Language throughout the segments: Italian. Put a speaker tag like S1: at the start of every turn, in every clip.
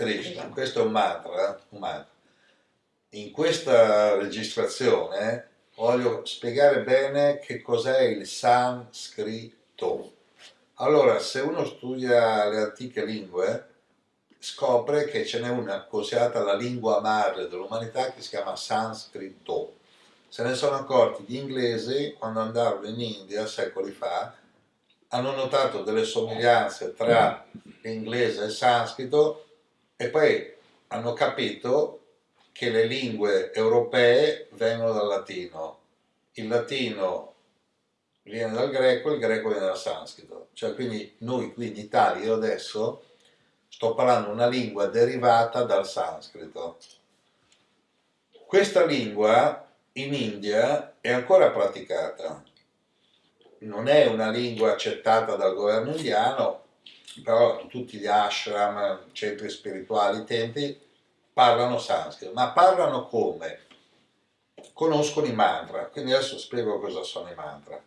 S1: Krishna, questo è un mantra, un mantra. In questa registrazione voglio spiegare bene che cos'è il sanscrito. Allora, se uno studia le antiche lingue, scopre che ce n'è una considerata la lingua madre dell'umanità che si chiama sanscrito. Se ne sono accorti gli inglesi quando andarono in India secoli fa, hanno notato delle somiglianze tra l'inglese e il sanscrito e poi hanno capito che le lingue europee vengono dal latino, il latino viene dal greco, il greco viene dal sanscrito, cioè quindi noi qui in Italia, io adesso sto parlando una lingua derivata dal sanscrito. Questa lingua in India è ancora praticata, non è una lingua accettata dal governo indiano, però tutti gli ashram, centri spirituali, templi, parlano sanscrito, ma parlano come? Conoscono i mantra, quindi adesso spiego cosa sono i mantra.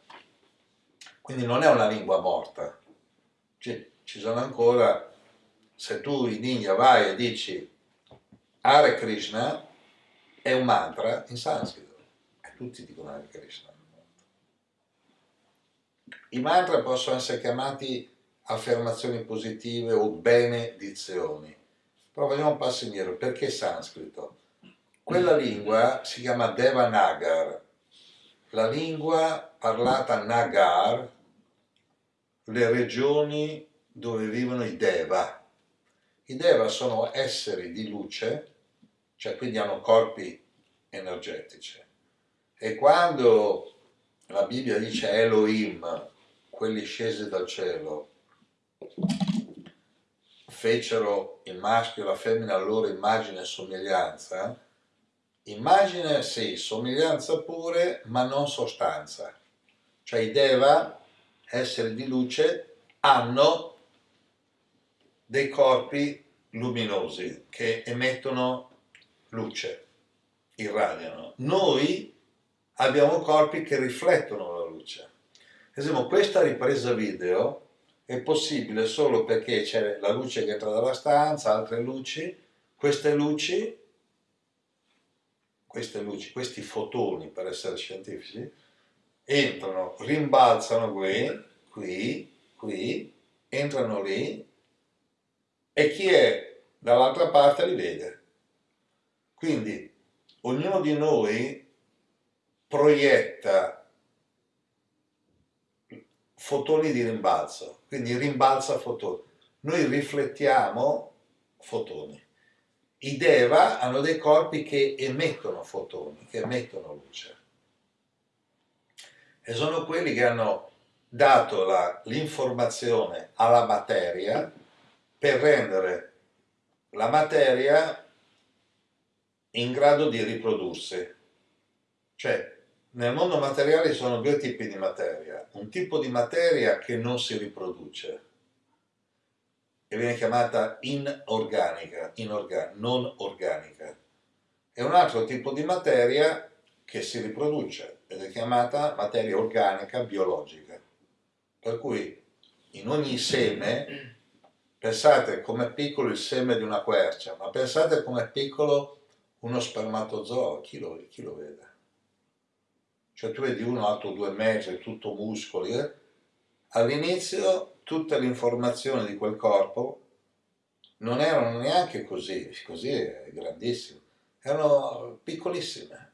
S1: Quindi non è una lingua morta, ci, ci sono ancora, se tu in India vai e dici Hare Krishna, è un mantra in sanscrito, e tutti dicono Hare Krishna. I mantra possono essere chiamati affermazioni positive o benedizioni. Però vediamo un passo indietro, perché sanscrito? Quella lingua si chiama Devanagar, la lingua parlata Nagar, le regioni dove vivono i Deva. I Deva sono esseri di luce, cioè quindi hanno corpi energetici. E quando la Bibbia dice Elohim, quelli scesi dal cielo, fecero il maschio e la femmina loro immagine e somiglianza, immagine sì, somiglianza pure, ma non sostanza. Cioè i Deva, esseri di luce, hanno dei corpi luminosi che emettono luce, irradiano. Noi abbiamo corpi che riflettono la luce. Ad esempio, questa ripresa video è possibile solo perché c'è la luce che entra dalla stanza, altre luci, queste luci, queste luci, questi fotoni per essere scientifici, entrano, rimbalzano qui, qui, qui, entrano lì e chi è dall'altra parte li vede. Quindi ognuno di noi proietta fotoni di rimbalzo, quindi rimbalza fotoni. Noi riflettiamo fotoni. I Deva hanno dei corpi che emettono fotoni, che emettono luce. E sono quelli che hanno dato l'informazione alla materia per rendere la materia in grado di riprodursi. Cioè, nel mondo materiale ci sono due tipi di materia. Un tipo di materia che non si riproduce e viene chiamata inorganica, inorgan non organica. E un altro tipo di materia che si riproduce ed è chiamata materia organica biologica. Per cui in ogni seme, pensate com'è piccolo il seme di una quercia, ma pensate com'è piccolo uno spermatozoo, chi lo, chi lo vede? Cioè tu vedi uno alto due metri, tutto muscoli, eh? all'inizio tutte le informazioni di quel corpo non erano neanche così, così è grandissimo, erano piccolissime,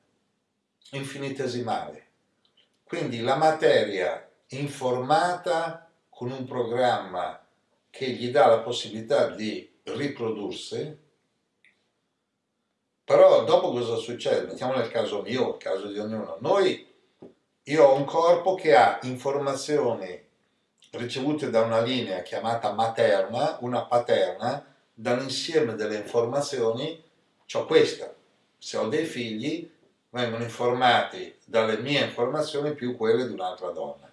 S1: infinitesimali. Quindi la materia informata con un programma che gli dà la possibilità di riprodursi, però dopo cosa succede? Mettiamo nel caso mio, il caso di ognuno. Noi io ho un corpo che ha informazioni ricevute da una linea chiamata materna, una paterna, dall'insieme delle informazioni, ho questa. Se ho dei figli, vengono informati dalle mie informazioni più quelle di un'altra donna.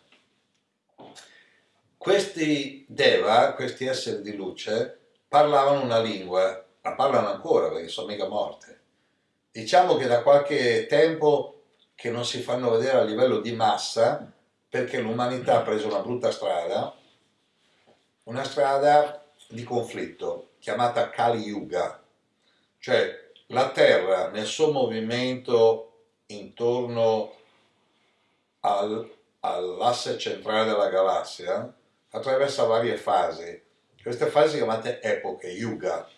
S1: Questi Deva, questi esseri di luce, parlavano una lingua, la parlano ancora perché sono mica morte. Diciamo che da qualche tempo che non si fanno vedere a livello di massa perché l'umanità ha preso una brutta strada, una strada di conflitto chiamata Kali Yuga, cioè la Terra nel suo movimento intorno al, all'asse centrale della galassia attraversa varie fasi, queste fasi chiamate epoche, Yuga.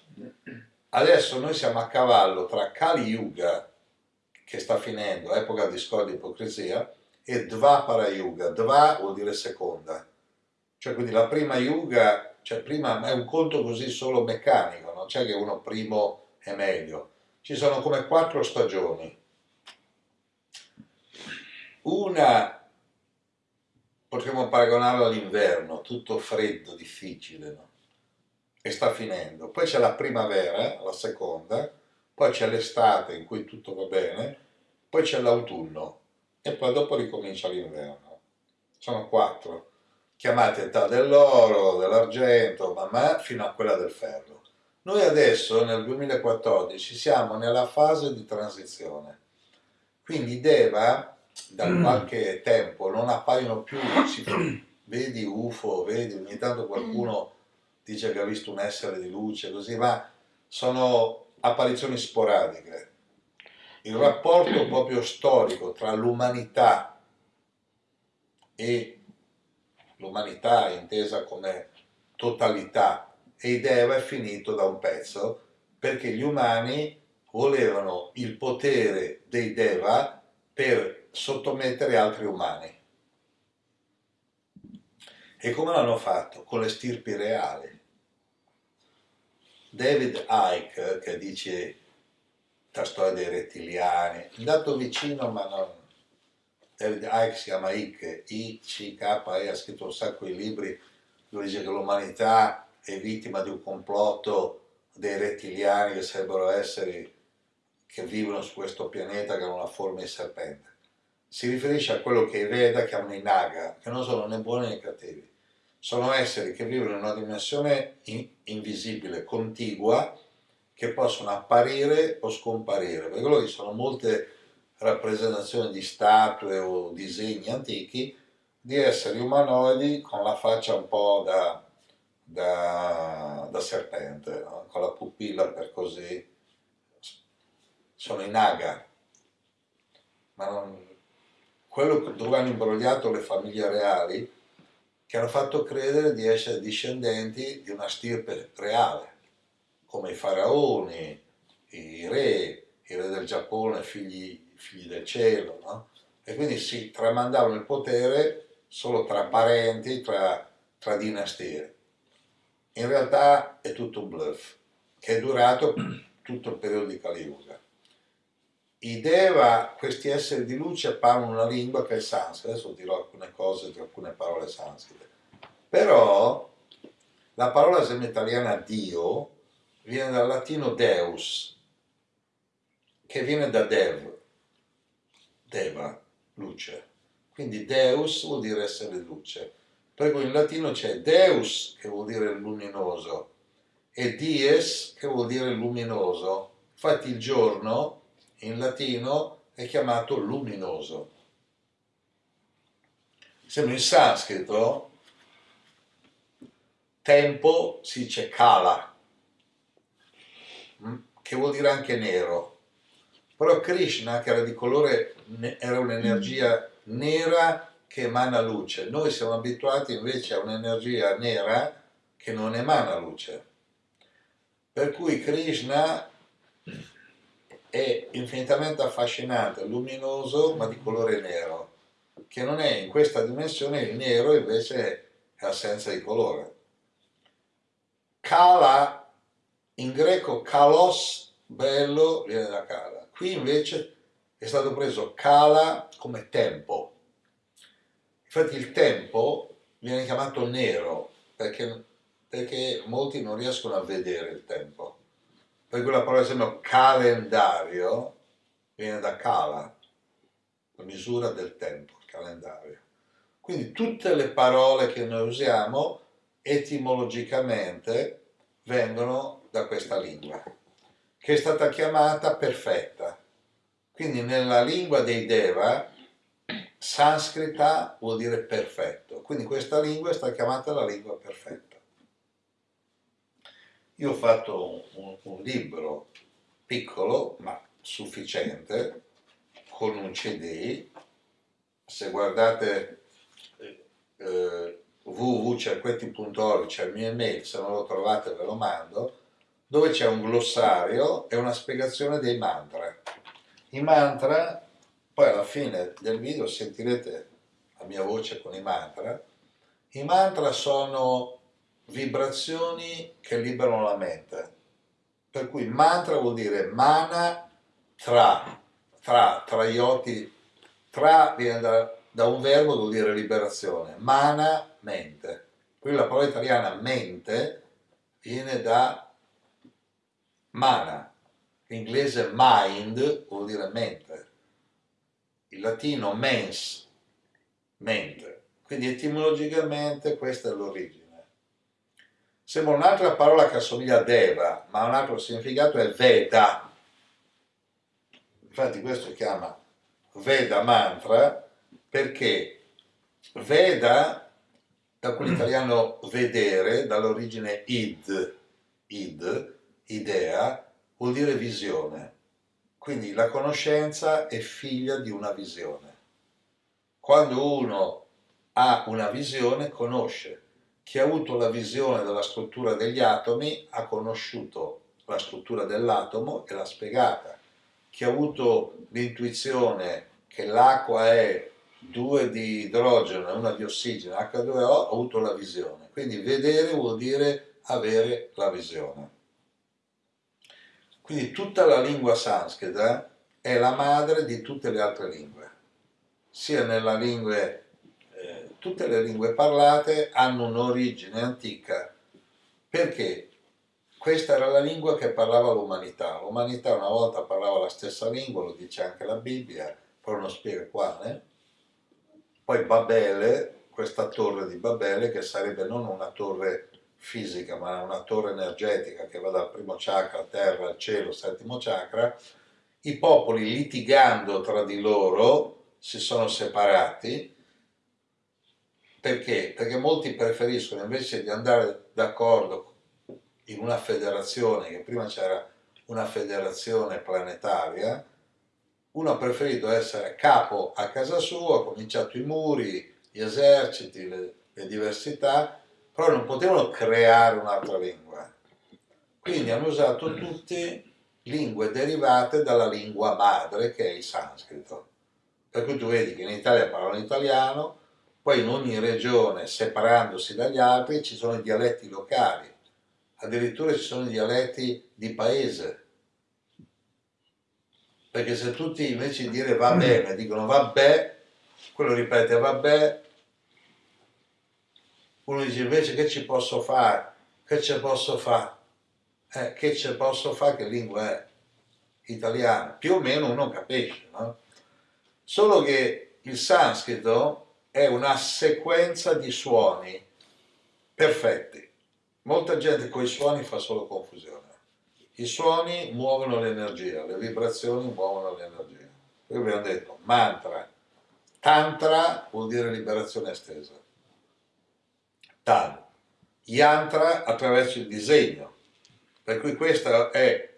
S1: Adesso noi siamo a cavallo tra Kali Yuga, che sta finendo, epoca di scordia e ipocrisia, e Dvapara Yuga. Dva vuol dire seconda. Cioè quindi la prima Yuga, cioè prima è un conto così solo meccanico, non c'è che uno primo è meglio. Ci sono come quattro stagioni. Una potremmo paragonarla all'inverno, tutto freddo, difficile, no? e sta finendo. Poi c'è la primavera, la seconda, poi c'è l'estate in cui tutto va bene, poi c'è l'autunno e poi dopo ricomincia l'inverno. Sono quattro, chiamate età dell'oro, dell'argento, ma fino a quella del ferro. Noi adesso nel 2014 siamo nella fase di transizione, quindi Deva da mm. qualche tempo non appaiono più, si, vedi UFO, vedi ogni tanto qualcuno dice che ha visto un essere di luce, così, ma sono apparizioni sporadiche. Il rapporto proprio storico tra l'umanità e l'umanità intesa come totalità e i Deva è finito da un pezzo perché gli umani volevano il potere dei Deva per sottomettere altri umani. E come l'hanno fatto? Con le stirpi reali. David Icke, che dice la storia dei rettiliani, andato vicino ma non... David Icke si chiama Icke, I-C-K-E, ha scritto un sacco di libri. Dove dice che l'umanità è vittima di un complotto dei rettiliani che sarebbero esseri che vivono su questo pianeta che hanno una forma di serpente. Si riferisce a quello che i Veda chiamano i Naga, che non sono né buoni né cattivi. Sono esseri che vivono in una dimensione in invisibile, contigua, che possono apparire o scomparire. Per quello che sono molte rappresentazioni di statue o disegni antichi di esseri umanoidi con la faccia un po' da, da, da serpente, no? con la pupilla per così. Sono i Naga, ma non, quello dove hanno imbrogliato le famiglie reali che hanno fatto credere di essere discendenti di una stirpe reale, come i faraoni, i re, i re del Giappone, figli, figli del cielo, no? E quindi si tramandavano il potere solo tra parenti, tra, tra dinastie. In realtà è tutto un bluff, che è durato tutto il periodo di Kali i Deva, questi esseri di luce, parlano una lingua che è sanscrita, adesso dirò alcune cose di alcune parole sanscrite. Però la parola italiana Dio viene dal latino Deus, che viene da Dev, Deva, luce. Quindi Deus vuol dire essere luce. Per cui in latino c'è Deus, che vuol dire luminoso, e Dies, che vuol dire luminoso. Infatti il giorno in latino è chiamato luminoso. Sembra in sanscrito tempo si dice kala, mm, che vuol dire anche nero. Però Krishna, che era di colore, era un'energia nera che emana luce. Noi siamo abituati invece a un'energia nera che non emana luce. Per cui Krishna è infinitamente affascinante, luminoso ma di colore nero, che non è in questa dimensione il nero invece è assenza di colore. Kala, in greco kalos, bello, viene da kala. Qui invece è stato preso kala come tempo. Infatti il tempo viene chiamato nero perché, perché molti non riescono a vedere il tempo per cui la parola esempio calendario viene da cala, la misura del tempo, calendario. Quindi tutte le parole che noi usiamo etimologicamente vengono da questa lingua, che è stata chiamata perfetta. Quindi nella lingua dei Deva, sanscrita vuol dire perfetto, quindi questa lingua è stata chiamata la lingua perfetta. Io ho fatto un, un libro piccolo ma sufficiente con un CD. Se guardate eh, www.cerquetti.org c'è il mio email, se non lo trovate ve lo mando, dove c'è un glossario e una spiegazione dei mantra. I mantra, poi alla fine del video sentirete la mia voce con i mantra, i mantra sono vibrazioni che liberano la mente. Per cui mantra vuol dire mana tra, tra, traioti, tra viene da, da un verbo vuol dire liberazione, mana mente. Qui la parola italiana mente viene da mana, l'inglese mind vuol dire mente, il latino mens, mente. Quindi etimologicamente questa è l'origine. Sembra un'altra parola che assomiglia a Deva, ma un altro significato è Veda. Infatti questo si chiama Veda Mantra perché Veda, da quell'italiano vedere, dall'origine id, id, idea, vuol dire visione. Quindi la conoscenza è figlia di una visione. Quando uno ha una visione, conosce. Chi ha avuto la visione della struttura degli atomi ha conosciuto la struttura dell'atomo e l'ha spiegata. Chi ha avuto l'intuizione che l'acqua è due di idrogeno e una di ossigeno, H2O, ha avuto la visione. Quindi vedere vuol dire avere la visione. Quindi tutta la lingua sanscrita è la madre di tutte le altre lingue, sia nella lingua tutte le lingue parlate hanno un'origine antica perché questa era la lingua che parlava l'umanità. L'umanità una volta parlava la stessa lingua, lo dice anche la Bibbia, però non spiega quale. Poi Babele, questa torre di Babele, che sarebbe non una torre fisica, ma una torre energetica che va dal primo chakra, terra, al cielo, settimo chakra, i popoli litigando tra di loro si sono separati perché? Perché molti preferiscono invece di andare d'accordo in una federazione, che prima c'era una federazione planetaria, uno ha preferito essere capo a casa sua, ha cominciato i muri, gli eserciti, le, le diversità, però non potevano creare un'altra lingua. Quindi hanno usato tutte lingue derivate dalla lingua madre che è il sanscrito. Per cui tu vedi che in Italia parlano italiano, poi in ogni regione, separandosi dagli altri, ci sono i dialetti locali, addirittura ci sono dialetti di paese. Perché se tutti invece di dire va bene dicono vabbè, quello ripete vabbè, uno dice invece che ci posso fare? Che ci posso fare? Eh, che ci posso fare? Che lingua è? Italiana. Più o meno uno capisce, no? Solo che il sanscrito è una sequenza di suoni perfetti. Molta gente con i suoni fa solo confusione. I suoni muovono l'energia, le vibrazioni muovono l'energia. Qui abbiamo detto mantra. Tantra vuol dire liberazione estesa. Tan. Yantra attraverso il disegno. Per cui questo è,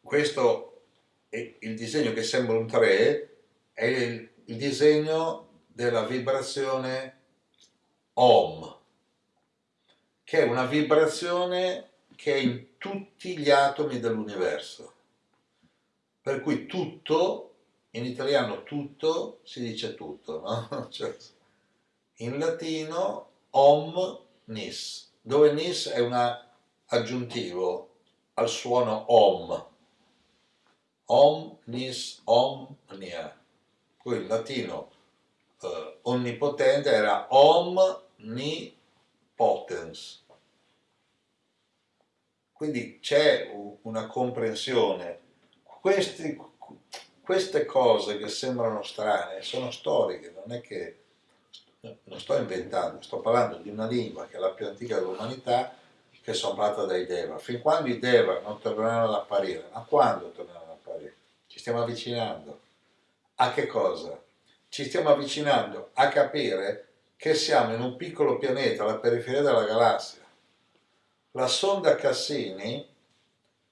S1: questo è il disegno che sembra un 3, è il, il disegno della vibrazione Om, che è una vibrazione che è in tutti gli atomi dell'universo. Per cui tutto, in italiano tutto, si dice tutto, no? cioè, in latino om nis, dove nis è un aggiuntivo al suono om. Om nis omnia. Qui in latino eh, onnipotente era omnipotens. Quindi c'è una comprensione. Questi, queste cose che sembrano strane sono storiche, non è che non sto inventando, sto parlando di una lingua che è la più antica dell'umanità che sono fatta dai Deva. Fin quando i Deva non torneranno ad apparire, ma quando torneranno ad apparire? Ci stiamo avvicinando. A che cosa? ci stiamo avvicinando a capire che siamo in un piccolo pianeta alla periferia della galassia. La sonda Cassini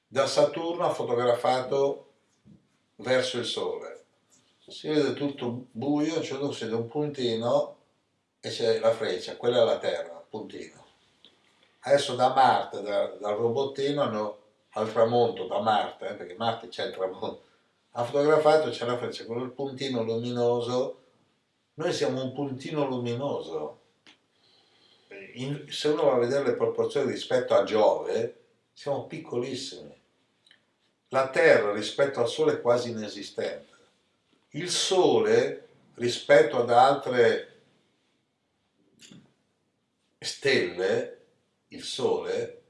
S1: da Saturno ha fotografato verso il Sole. Si vede tutto buio, a un un puntino e c'è la freccia, quella è la Terra, puntino. Adesso da Marte, da, dal robottino, hanno al tramonto, da Marte, eh, perché Marte c'è il tramonto, ha fotografato, c'è la freccia, quello puntino luminoso, noi siamo un puntino luminoso. In, se uno va a vedere le proporzioni rispetto a Giove, siamo piccolissimi. La Terra rispetto al Sole è quasi inesistente. Il Sole rispetto ad altre stelle, il Sole,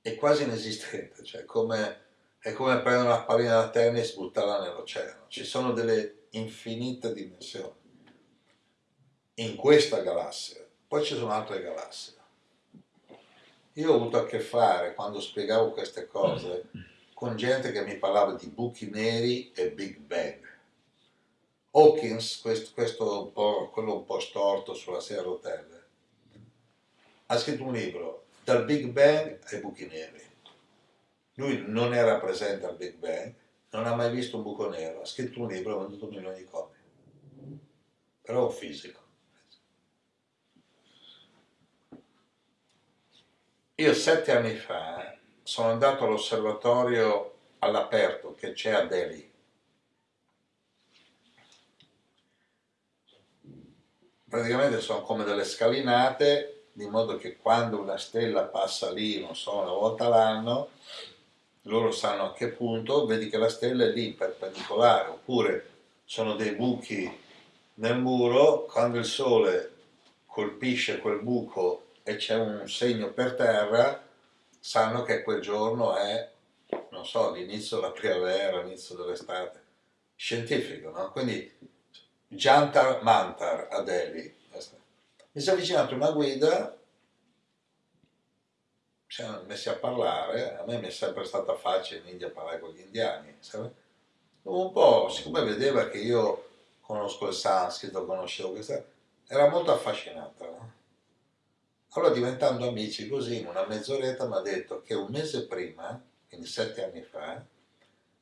S1: è quasi inesistente, cioè come, è come prendere una pallina da tennis e buttarla nell'oceano. Ci sono delle infinite dimensioni in questa galassia. Poi ci sono altre galassie. Io ho avuto a che fare, quando spiegavo queste cose, con gente che mi parlava di buchi neri e Big Bang. Hawkins, questo, questo un quello un po' storto sulla sedia a rotelle, ha scritto un libro, Dal Big Bang ai buchi neri. Lui non era presente al Big Bang, non ha mai visto un buco nero, ha scritto un libro e ha venduto milioni di copie. Però è un fisico. Io sette anni fa sono andato all'osservatorio all'aperto che c'è a Delhi. Praticamente sono come delle scalinate, di modo che quando una stella passa lì, non so, una volta l'anno, loro sanno a che punto, vedi che la stella è lì perpendicolare, oppure sono dei buchi nel muro, quando il sole colpisce quel buco e c'è un segno per terra, sanno che quel giorno è, non so, l'inizio della primavera, l'inizio dell'estate. Scientifico, no? Quindi Jantar Mantar a Delhi. Mi si è avvicinato una guida, ci siamo messi a parlare, a me mi è sempre stata facile in India parlare con gli indiani, sai? un po', siccome vedeva che io conosco il sanscrito, conoscevo questa, era molto affascinata. No? Allora diventando amici così in una mezz'oretta mi ha detto che un mese prima, quindi sette anni fa,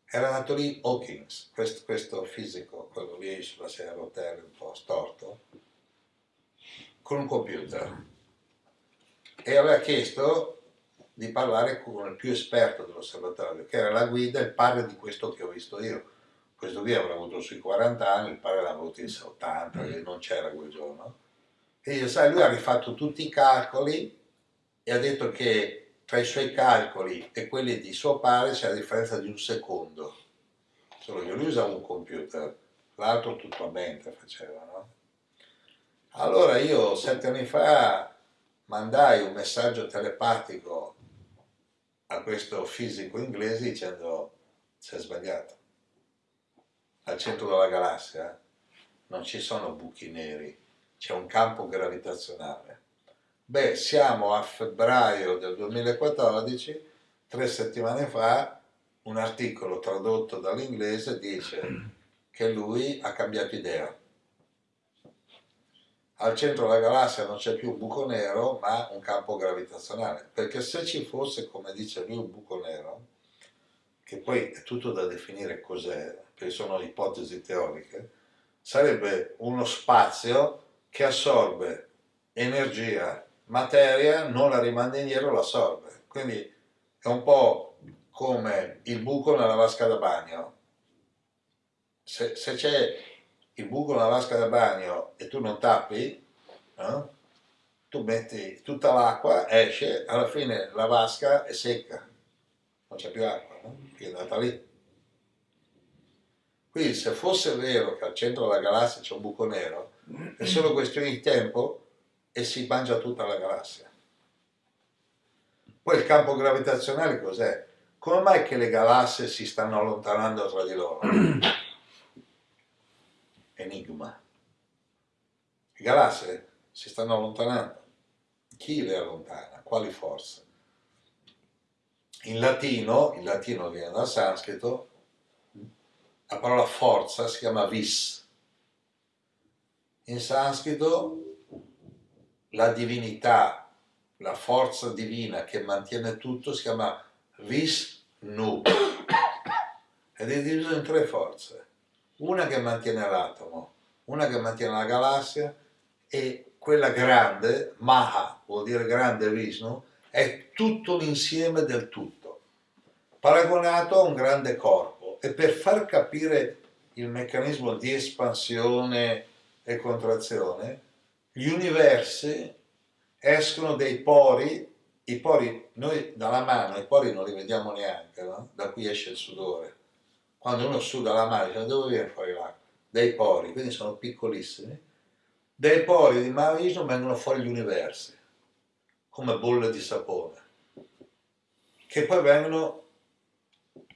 S1: era nato lì Hawkins, questo, questo fisico, quello lì sulla sedia a rotelle un po' storto, con un computer e aveva chiesto di parlare con il più esperto dell'osservatorio, che era la guida, il padre di questo che ho visto io. Questo qui avrà avuto sui 40 anni, il padre l'ha avuto in 80, che non c'era quel giorno e io, sai, lui ha rifatto tutti i calcoli e ha detto che tra i suoi calcoli e quelli di suo padre c'è la differenza di un secondo. Solo che lui usava un computer, l'altro tutto a mente faceva, no? Allora io sette anni fa mandai un messaggio telepatico a questo fisico inglese dicendo si è sbagliato. Al centro della galassia non ci sono buchi neri, c'è un campo gravitazionale. Beh, siamo a febbraio del 2014, tre settimane fa, un articolo tradotto dall'inglese dice che lui ha cambiato idea. Al centro della galassia non c'è più un buco nero, ma un campo gravitazionale. Perché se ci fosse, come dice lui, un buco nero, che poi è tutto da definire cos'è, perché sono ipotesi teoriche, sarebbe uno spazio che assorbe energia, materia, non la rimanda indietro, la assorbe. Quindi è un po' come il buco nella vasca da bagno. Se, se c'è il buco nella vasca da bagno e tu non tappi, no? tu metti tutta l'acqua, esce, alla fine la vasca è secca, non c'è più acqua, no? è andata lì. Quindi se fosse vero che al centro della galassia c'è un buco nero, è solo questione di tempo e si mangia tutta la galassia. Poi il campo gravitazionale cos'è? Come mai che le galassie si stanno allontanando tra di loro? Enigma. Le galassie si stanno allontanando. Chi le allontana? Quali forze? In latino, il latino viene dal sanscrito, la parola forza si chiama vis, in sanscrito la divinità la forza divina che mantiene tutto si chiama Vishnu ed è diviso in tre forze. Una che mantiene l'atomo, una che mantiene la galassia e quella grande, Maha, vuol dire grande Vishnu, è tutto l'insieme del tutto, paragonato a un grande corpo. E per far capire il meccanismo di espansione e contrazione, gli universi escono dei pori, i pori, noi dalla mano i pori non li vediamo neanche, no? da qui esce il sudore. Quando uno suda la dice dove viene fuori l'acqua? Dei pori, quindi sono piccolissimi. Dai pori di Mahavishnu vengono fuori gli universi, come bolle di sapone, che poi vengono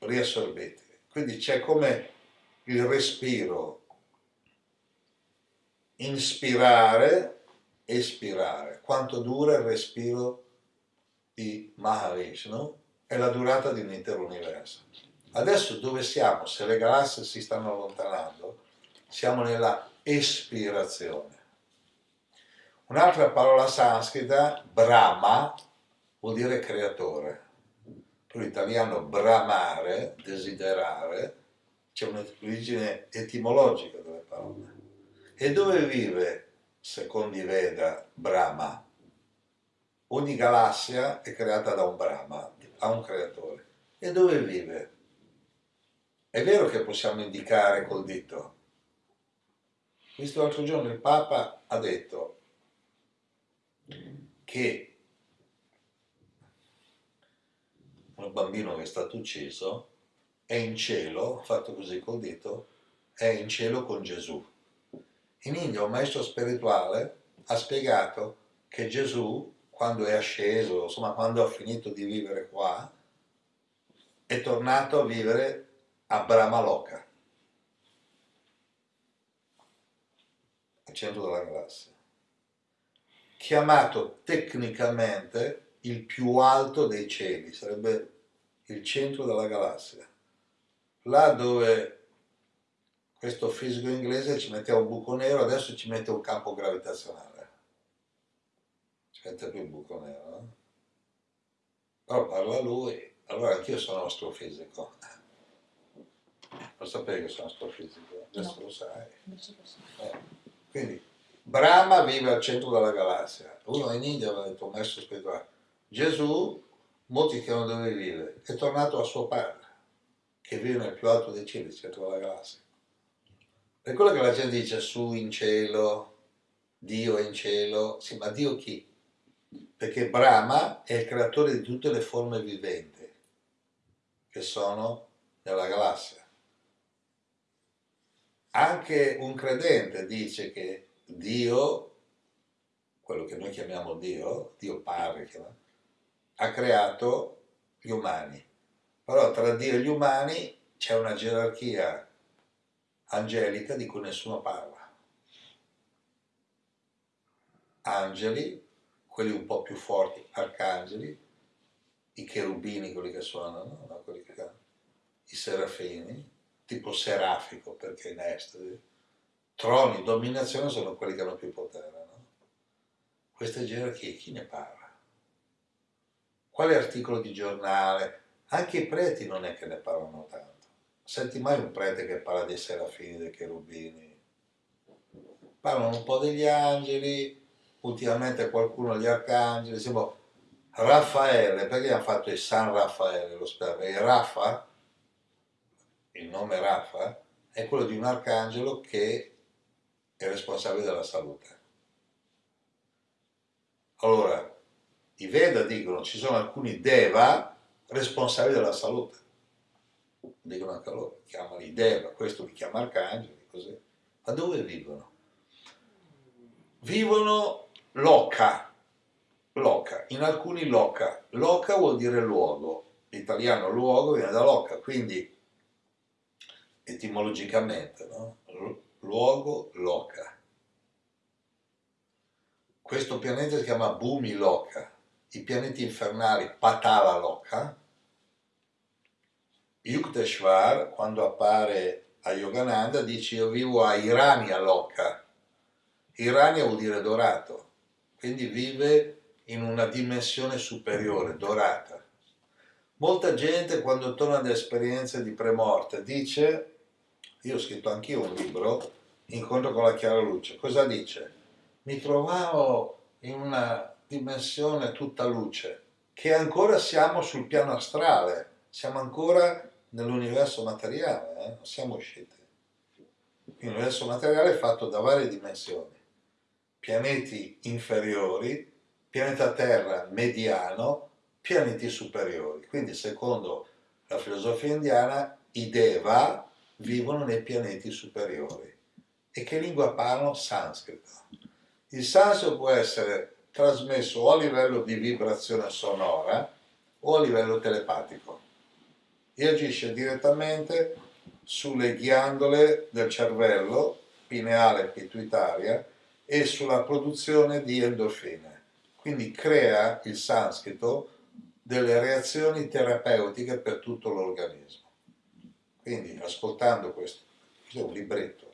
S1: riassorbiti. Quindi c'è come il respiro, inspirare, espirare. Quanto dura il respiro di Mahavishnu è la durata di un intero universo. Adesso dove siamo? Se le galassie si stanno allontanando, siamo nella espirazione. Un'altra parola sanscrita, Brahma, vuol dire creatore. Per l'italiano bramare, desiderare, c'è un'origine etimologica delle parole. E dove vive, secondo i Veda, Brahma? Ogni galassia è creata da un Brahma, ha un creatore. E dove vive? È vero che possiamo indicare col dito. Visto l'altro giorno il Papa ha detto che un bambino che è stato ucciso è in cielo, fatto così col dito, è in cielo con Gesù. In India un maestro spirituale ha spiegato che Gesù, quando è asceso, insomma quando ha finito di vivere qua, è tornato a vivere a Brahmaloka, al centro della galassia, chiamato tecnicamente il più alto dei cieli, sarebbe il centro della galassia là dove questo fisico inglese ci metteva un buco nero, adesso ci mette un campo gravitazionale. Ci mette più un buco nero, no? Però parla lui, allora anch'io sono astrofisico. Lo sapevi che sono astrofisico? Adesso no. lo sai. Eh. Quindi, Brahma vive al centro della galassia. Uno in India aveva detto, un maestro spirituale, Gesù, molti chiedono dove vive, è tornato a suo padre che vive nel più alto dei cieli, il centro della galassia. Per quello che la gente dice su in cielo, Dio in cielo, sì, ma Dio chi? Perché Brahma è il creatore di tutte le forme viventi che sono nella galassia. Anche un credente dice che Dio, quello che noi chiamiamo Dio, Dio Padre, ha creato gli umani però tra Dio e gli umani c'è una gerarchia angelica di cui nessuno parla. Angeli, quelli un po' più forti, arcangeli, i cherubini, quelli che suonano, no? quelli che i serafini, tipo serafico perché in estasi, troni, dominazione sono quelli che hanno più potere. No? Queste gerarchie chi ne parla? Quale articolo di giornale? Anche i preti non è che ne parlano tanto. Senti mai un prete che parla dei serafini, dei cherubini? Parlano un po' degli angeli, ultimamente qualcuno degli arcangeli, siamo Raffaele, perché hanno fatto il San Raffaele, lo spero, e Raffa, il nome Raffa, è quello di un arcangelo che è responsabile della salute. Allora, i Veda dicono ci sono alcuni Deva responsabili della salute. Dicono anche loro, chiamali Deva, questo li chiama arcangeli, così. Ma dove vivono? Vivono loca, loca, in alcuni loca. Loca vuol dire luogo, l'italiano luogo viene da loca, quindi etimologicamente, no? luogo, loca. Questo pianeta si chiama Bumi Loca, i pianeti infernali Patala Loka, Yukteswar, quando appare a Yogananda, dice io vivo a Irania Loka. Irania vuol dire dorato, quindi vive in una dimensione superiore, dorata. Molta gente quando torna da esperienze di premorte dice, io ho scritto anch'io un libro, Incontro con la chiara luce, cosa dice? Mi trovavo in una dimensione tutta luce, che ancora siamo sul piano astrale, siamo ancora nell'universo materiale, eh? non siamo usciti. L'universo materiale è fatto da varie dimensioni, pianeti inferiori, pianeta Terra mediano, pianeti superiori. Quindi secondo la filosofia indiana i Deva vivono nei pianeti superiori. E che lingua parlano? Sanscrito. Il sanscrito può essere trasmesso o a livello di vibrazione sonora o a livello telepatico e agisce direttamente sulle ghiandole del cervello, pineale e pituitaria, e sulla produzione di endorfine. Quindi crea il sanscrito delle reazioni terapeutiche per tutto l'organismo. Quindi ascoltando questo, questo è un libretto,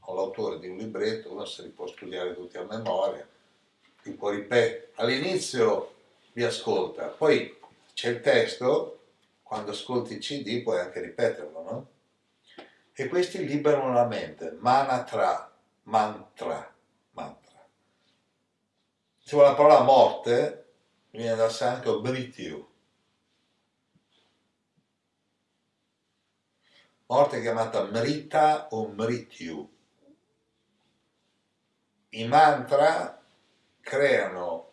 S1: ho l'autore di un libretto, uno se li può studiare tutti a memoria, li può ripetere. All'inizio vi ascolta, poi c'è il testo, quando ascolti il CD puoi anche ripeterlo, no? E questi liberano la mente, manatra, mantra, mantra. Se vuole la parola morte, viene dal santo brityu. Morte chiamata mrita o mrityu i mantra creano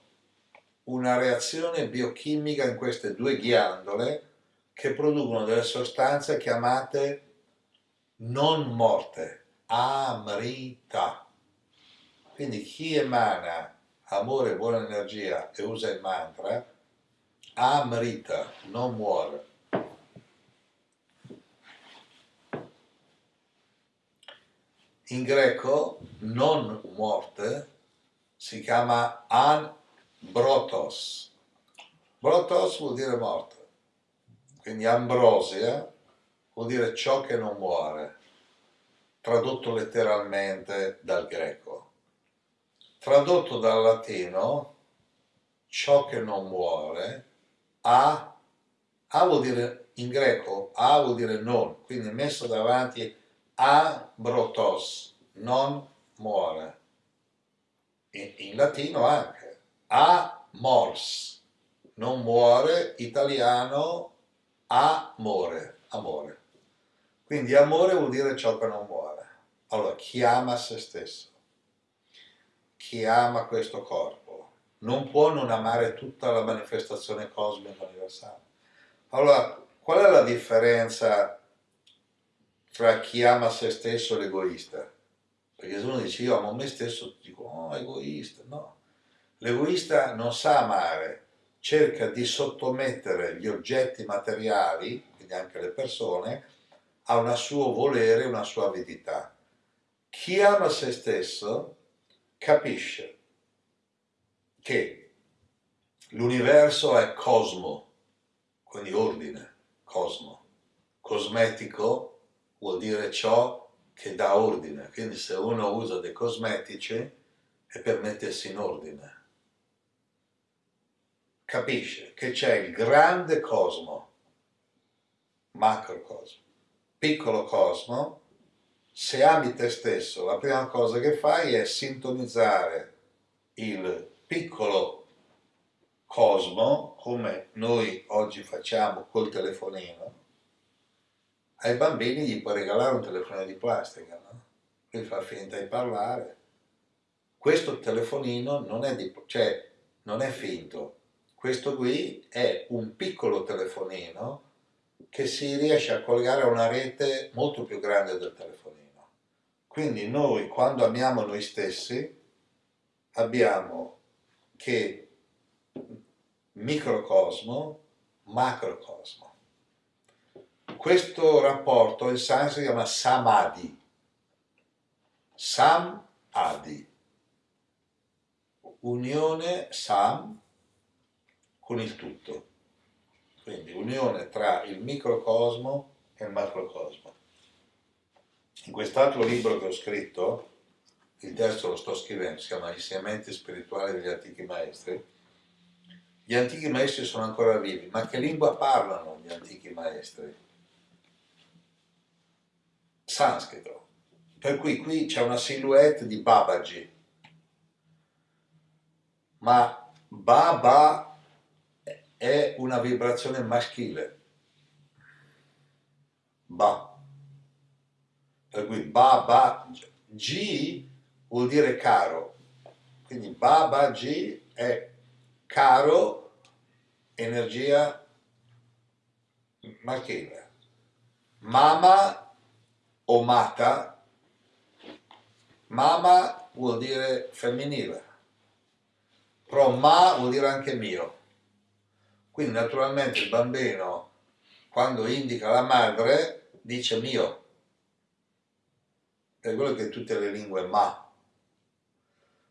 S1: una reazione biochimica in queste due ghiandole che producono delle sostanze chiamate non morte, amrita. Quindi chi emana amore buona energia e usa il mantra, amrita, non muore. In greco non morte si chiama anbrotos. Brotos vuol dire morte, quindi ambrosia vuol dire ciò che non muore, tradotto letteralmente dal greco. Tradotto dal latino, ciò che non muore, a, a vuol dire in greco, a vuol dire non, quindi messo davanti abrotos, non muore. In, in latino anche, amors, non muore, italiano amore, amore. Quindi amore vuol dire ciò che non muore. Allora, chi ama se stesso, chi ama questo corpo, non può non amare tutta la manifestazione cosmica universale. Allora, qual è la differenza fra chi ama se stesso e l'egoista. Perché se uno dice io amo me stesso, dico oh egoista, no. L'egoista non sa amare, cerca di sottomettere gli oggetti materiali, quindi anche le persone, a un suo volere, una sua avidità. Chi ama se stesso capisce che l'universo è cosmo, quindi ordine, cosmo, cosmetico vuol dire ciò che dà ordine, quindi se uno usa dei cosmetici è per mettersi in ordine. Capisce che c'è il grande cosmo, macrocosmo, piccolo cosmo, se ami te stesso la prima cosa che fai è sintonizzare il piccolo cosmo come noi oggi facciamo col telefonino ai bambini gli puoi regalare un telefonino di plastica, no? Lui fa finta di parlare. Questo telefonino non è, di, cioè, non è finto, questo qui è un piccolo telefonino che si riesce a collegare a una rete molto più grande del telefonino. Quindi noi quando amiamo noi stessi abbiamo che microcosmo, macrocosmo. Questo rapporto in sanscrito si chiama samadhi. Samadhi. Unione sam con il tutto. Quindi unione tra il microcosmo e il macrocosmo. In quest'altro libro che ho scritto, il testo lo sto scrivendo, si chiama Insegnamenti spirituali degli antichi maestri, gli antichi maestri sono ancora vivi, ma che lingua parlano gli antichi maestri? Sanscrito. Per cui qui c'è una silhouette di Babaji, ma Baba è una vibrazione maschile. Ba. Per cui Baba, G vuol dire caro. Quindi Baba G è caro, energia maschile. Mama o mata, mama vuol dire femminile, però ma vuol dire anche mio. Quindi naturalmente il bambino quando indica la madre dice mio. È quello che tutte le lingue ma.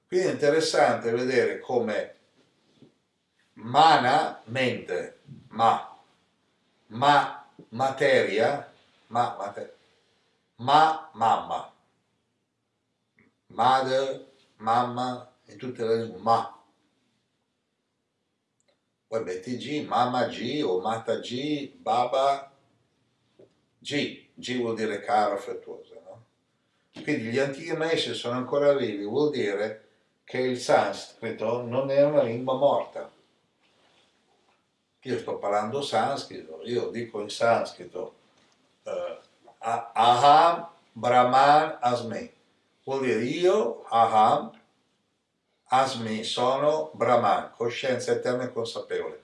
S1: Quindi è interessante vedere come mana, mente, ma, ma, materia, ma, materia, ma, mamma, mother, mamma, in tutte le lingue, ma. Poi metti G, mamma G o mata G, baba G, G vuol dire caro, affettuoso, no? Quindi gli antichi maestri sono ancora vivi, vuol dire che il sanscrito non è una lingua morta. Io sto parlando sanscrito, io dico in sanscrito uh, Aham Brahman Asmi, vuol dire io, Aham, Asmi, sono Brahman, coscienza eterna e consapevole.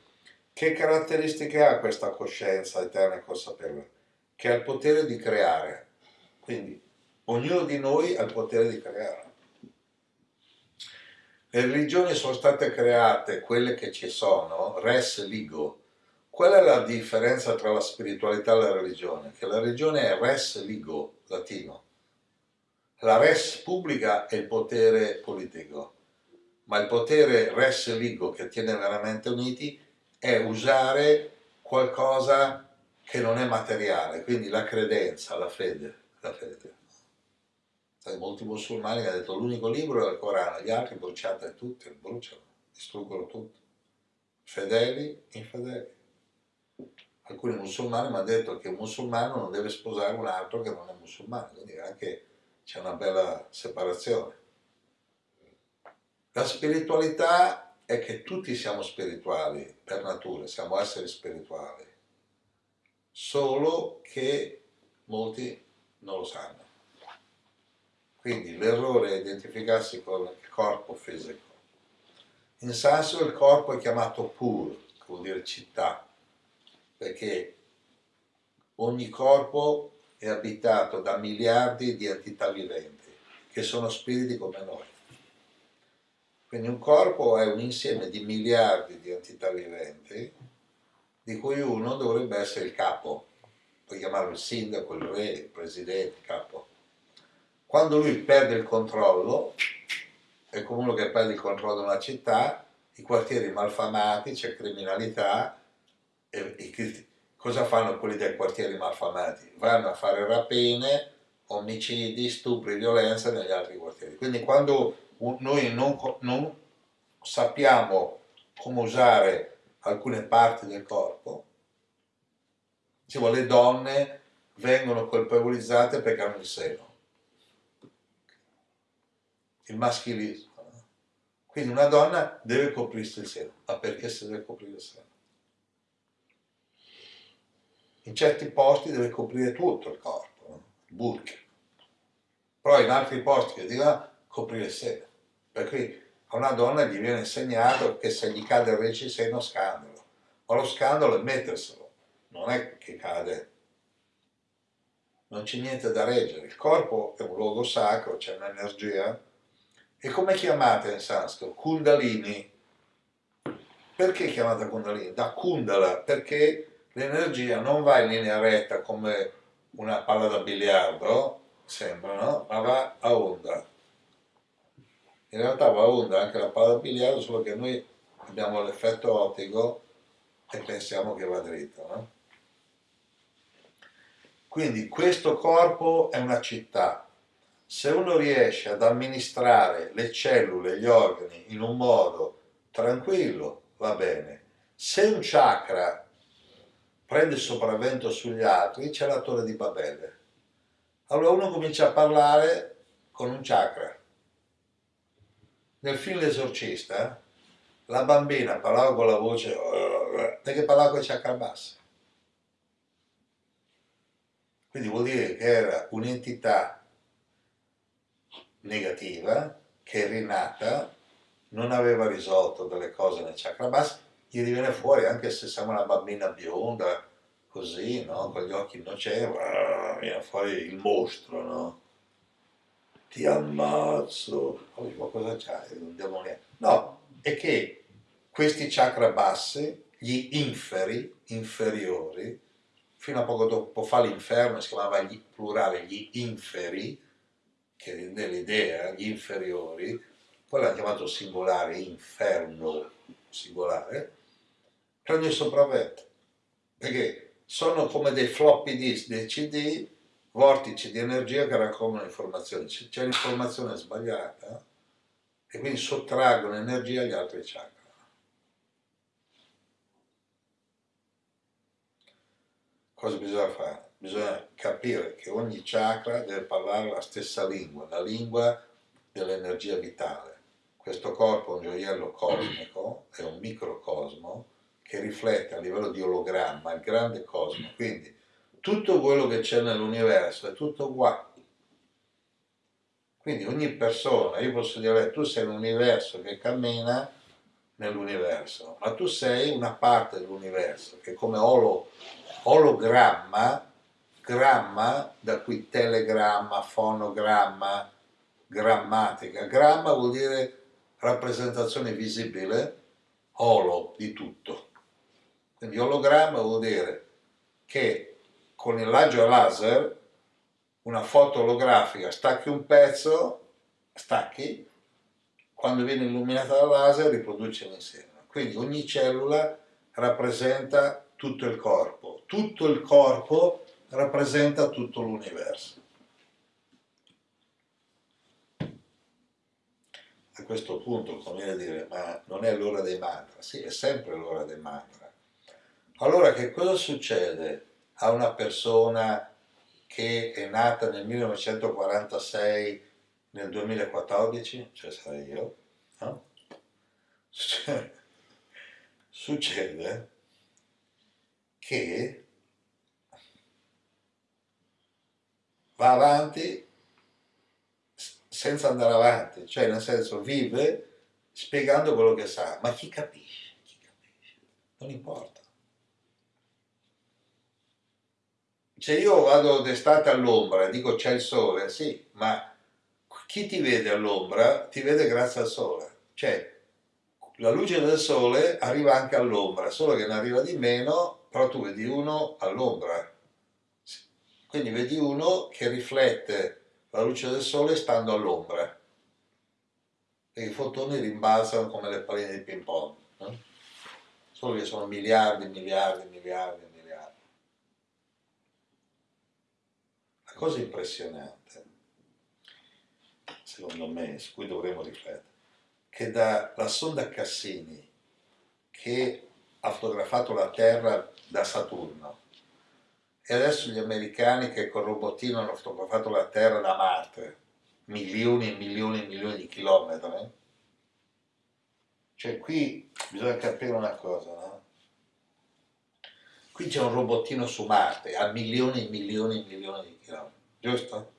S1: Che caratteristiche ha questa coscienza eterna e consapevole? Che ha il potere di creare. Quindi ognuno di noi ha il potere di creare. Le religioni sono state create, quelle che ci sono, res ligo. Qual è la differenza tra la spiritualità e la religione? Che la religione è res ligo, latino. La res pubblica è il potere politico, ma il potere res ligo che tiene veramente uniti è usare qualcosa che non è materiale, quindi la credenza, la fede. La fede molti musulmani hanno detto l'unico libro è il Corano, gli altri bruciate tutti, bruciano, distruggono tutto, fedeli, infedeli. Alcuni musulmani mi hanno detto che un musulmano non deve sposare un altro che non è musulmano, quindi anche c'è una bella separazione. La spiritualità è che tutti siamo spirituali per natura, siamo esseri spirituali, solo che molti non lo sanno. Quindi l'errore è identificarsi con il corpo fisico. In sanscrito il corpo è chiamato pur, che vuol dire città, perché ogni corpo è abitato da miliardi di entità viventi, che sono spiriti come noi. Quindi un corpo è un insieme di miliardi di entità viventi, di cui uno dovrebbe essere il capo, puoi chiamarlo il sindaco, il re, il presidente, il capo quando lui perde il controllo, è come uno che perde il controllo di una città, i quartieri malfamati, c'è criminalità, e, e, cosa fanno quelli dei quartieri malfamati? Vanno a fare rapine, omicidi, stupri, violenza negli altri quartieri. Quindi quando noi non, non sappiamo come usare alcune parti del corpo, diciamo, le donne vengono colpevolizzate perché hanno il seno il maschilismo. Quindi una donna deve coprirsi il seno, ma perché si deve coprire il seno? In certi posti deve coprire tutto il corpo, no? burk. Però in altri posti che dicono coprire il seno. Per cui a una donna gli viene insegnato che se gli cade il reggiseno scandalo. Ma lo scandalo è metterselo, non è che cade non c'è niente da reggere. Il corpo è un luogo sacro, c'è un'energia e come chiamate in sanscrito? Kundalini. Perché chiamata Kundalini? Da Kundala, perché l'energia non va in linea retta come una palla da biliardo, sembra, no? Ma va a onda. In realtà va a onda anche la palla da biliardo, solo che noi abbiamo l'effetto ottico e pensiamo che va dritto, no? Quindi questo corpo è una città, se uno riesce ad amministrare le cellule, gli organi in un modo tranquillo, va bene. Se un chakra prende sopravvento sugli altri, c'è la torre di Babele. Allora uno comincia a parlare con un chakra. Nel film L'esorcista, la bambina parlava con la voce perché parlava con i chakra bassi. Quindi vuol dire che era un'entità negativa che è rinata, non aveva risolto delle cose nel chakra basso, gli viene fuori anche se siamo una bambina bionda, così, no? con gli occhi innocenti, viene fuori il mostro, no? Ti ammazzo, ma cosa c'hai? Un demoniaco. No, è che questi chakra bassi, gli inferi, inferiori, fino a poco dopo fa l'inferno, si chiamava gli, plurale gli inferi, che rende l'idea, gli inferiori, poi l'hanno chiamato singolare, inferno singolare, il sopravvento, perché sono come dei floppy disk, dei CD, vortici di energia che raccolgono informazioni. C'è l'informazione sbagliata e quindi sottraggono energia agli altri chakra. Cosa bisogna fare? Bisogna capire che ogni chakra deve parlare la stessa lingua, la lingua dell'energia vitale. Questo corpo è un gioiello cosmico, è un microcosmo, che riflette a livello di ologramma il grande cosmo, quindi tutto quello che c'è nell'universo è tutto uguale. Quindi ogni persona, io posso dire, tu sei un universo che cammina nell'universo, ma tu sei una parte dell'universo, che come olo, ologramma, gramma, da cui telegramma, fonogramma, grammatica, gramma vuol dire rappresentazione visibile, olo di tutto. Quindi ologramma vuol dire che con il raggio laser una foto olografica stacchi un pezzo, stacchi, quando viene illuminata dal laser riproduce l'insieme. Quindi ogni cellula rappresenta tutto il corpo, tutto il corpo rappresenta tutto l'universo. A questo punto conviene dire, ma non è l'ora dei mantra? Sì, è sempre l'ora dei mantra allora che cosa succede a una persona che è nata nel 1946 nel 2014, cioè sarei io, no? succede che va avanti senza andare avanti, cioè nel senso vive spiegando quello che sa, ma chi capisce? Chi capisce? Non importa. Se io vado d'estate all'ombra e dico c'è il sole, sì, ma chi ti vede all'ombra ti vede grazie al sole. Cioè, la luce del sole arriva anche all'ombra, solo che ne arriva di meno, però tu vedi uno all'ombra. Quindi vedi uno che riflette la luce del sole stando all'ombra. E i fotoni rimbalzano come le palline di ping pong. No? Solo che sono miliardi, miliardi, miliardi, cosa impressionante, secondo me, su cui dovremmo riflettere, che dalla sonda Cassini, che ha fotografato la Terra da Saturno, e adesso gli americani che col robotino hanno fotografato la Terra da Marte, milioni e milioni e milioni di chilometri, cioè qui bisogna capire una cosa, no? Qui c'è un robottino su Marte a milioni e milioni e milioni di giusto?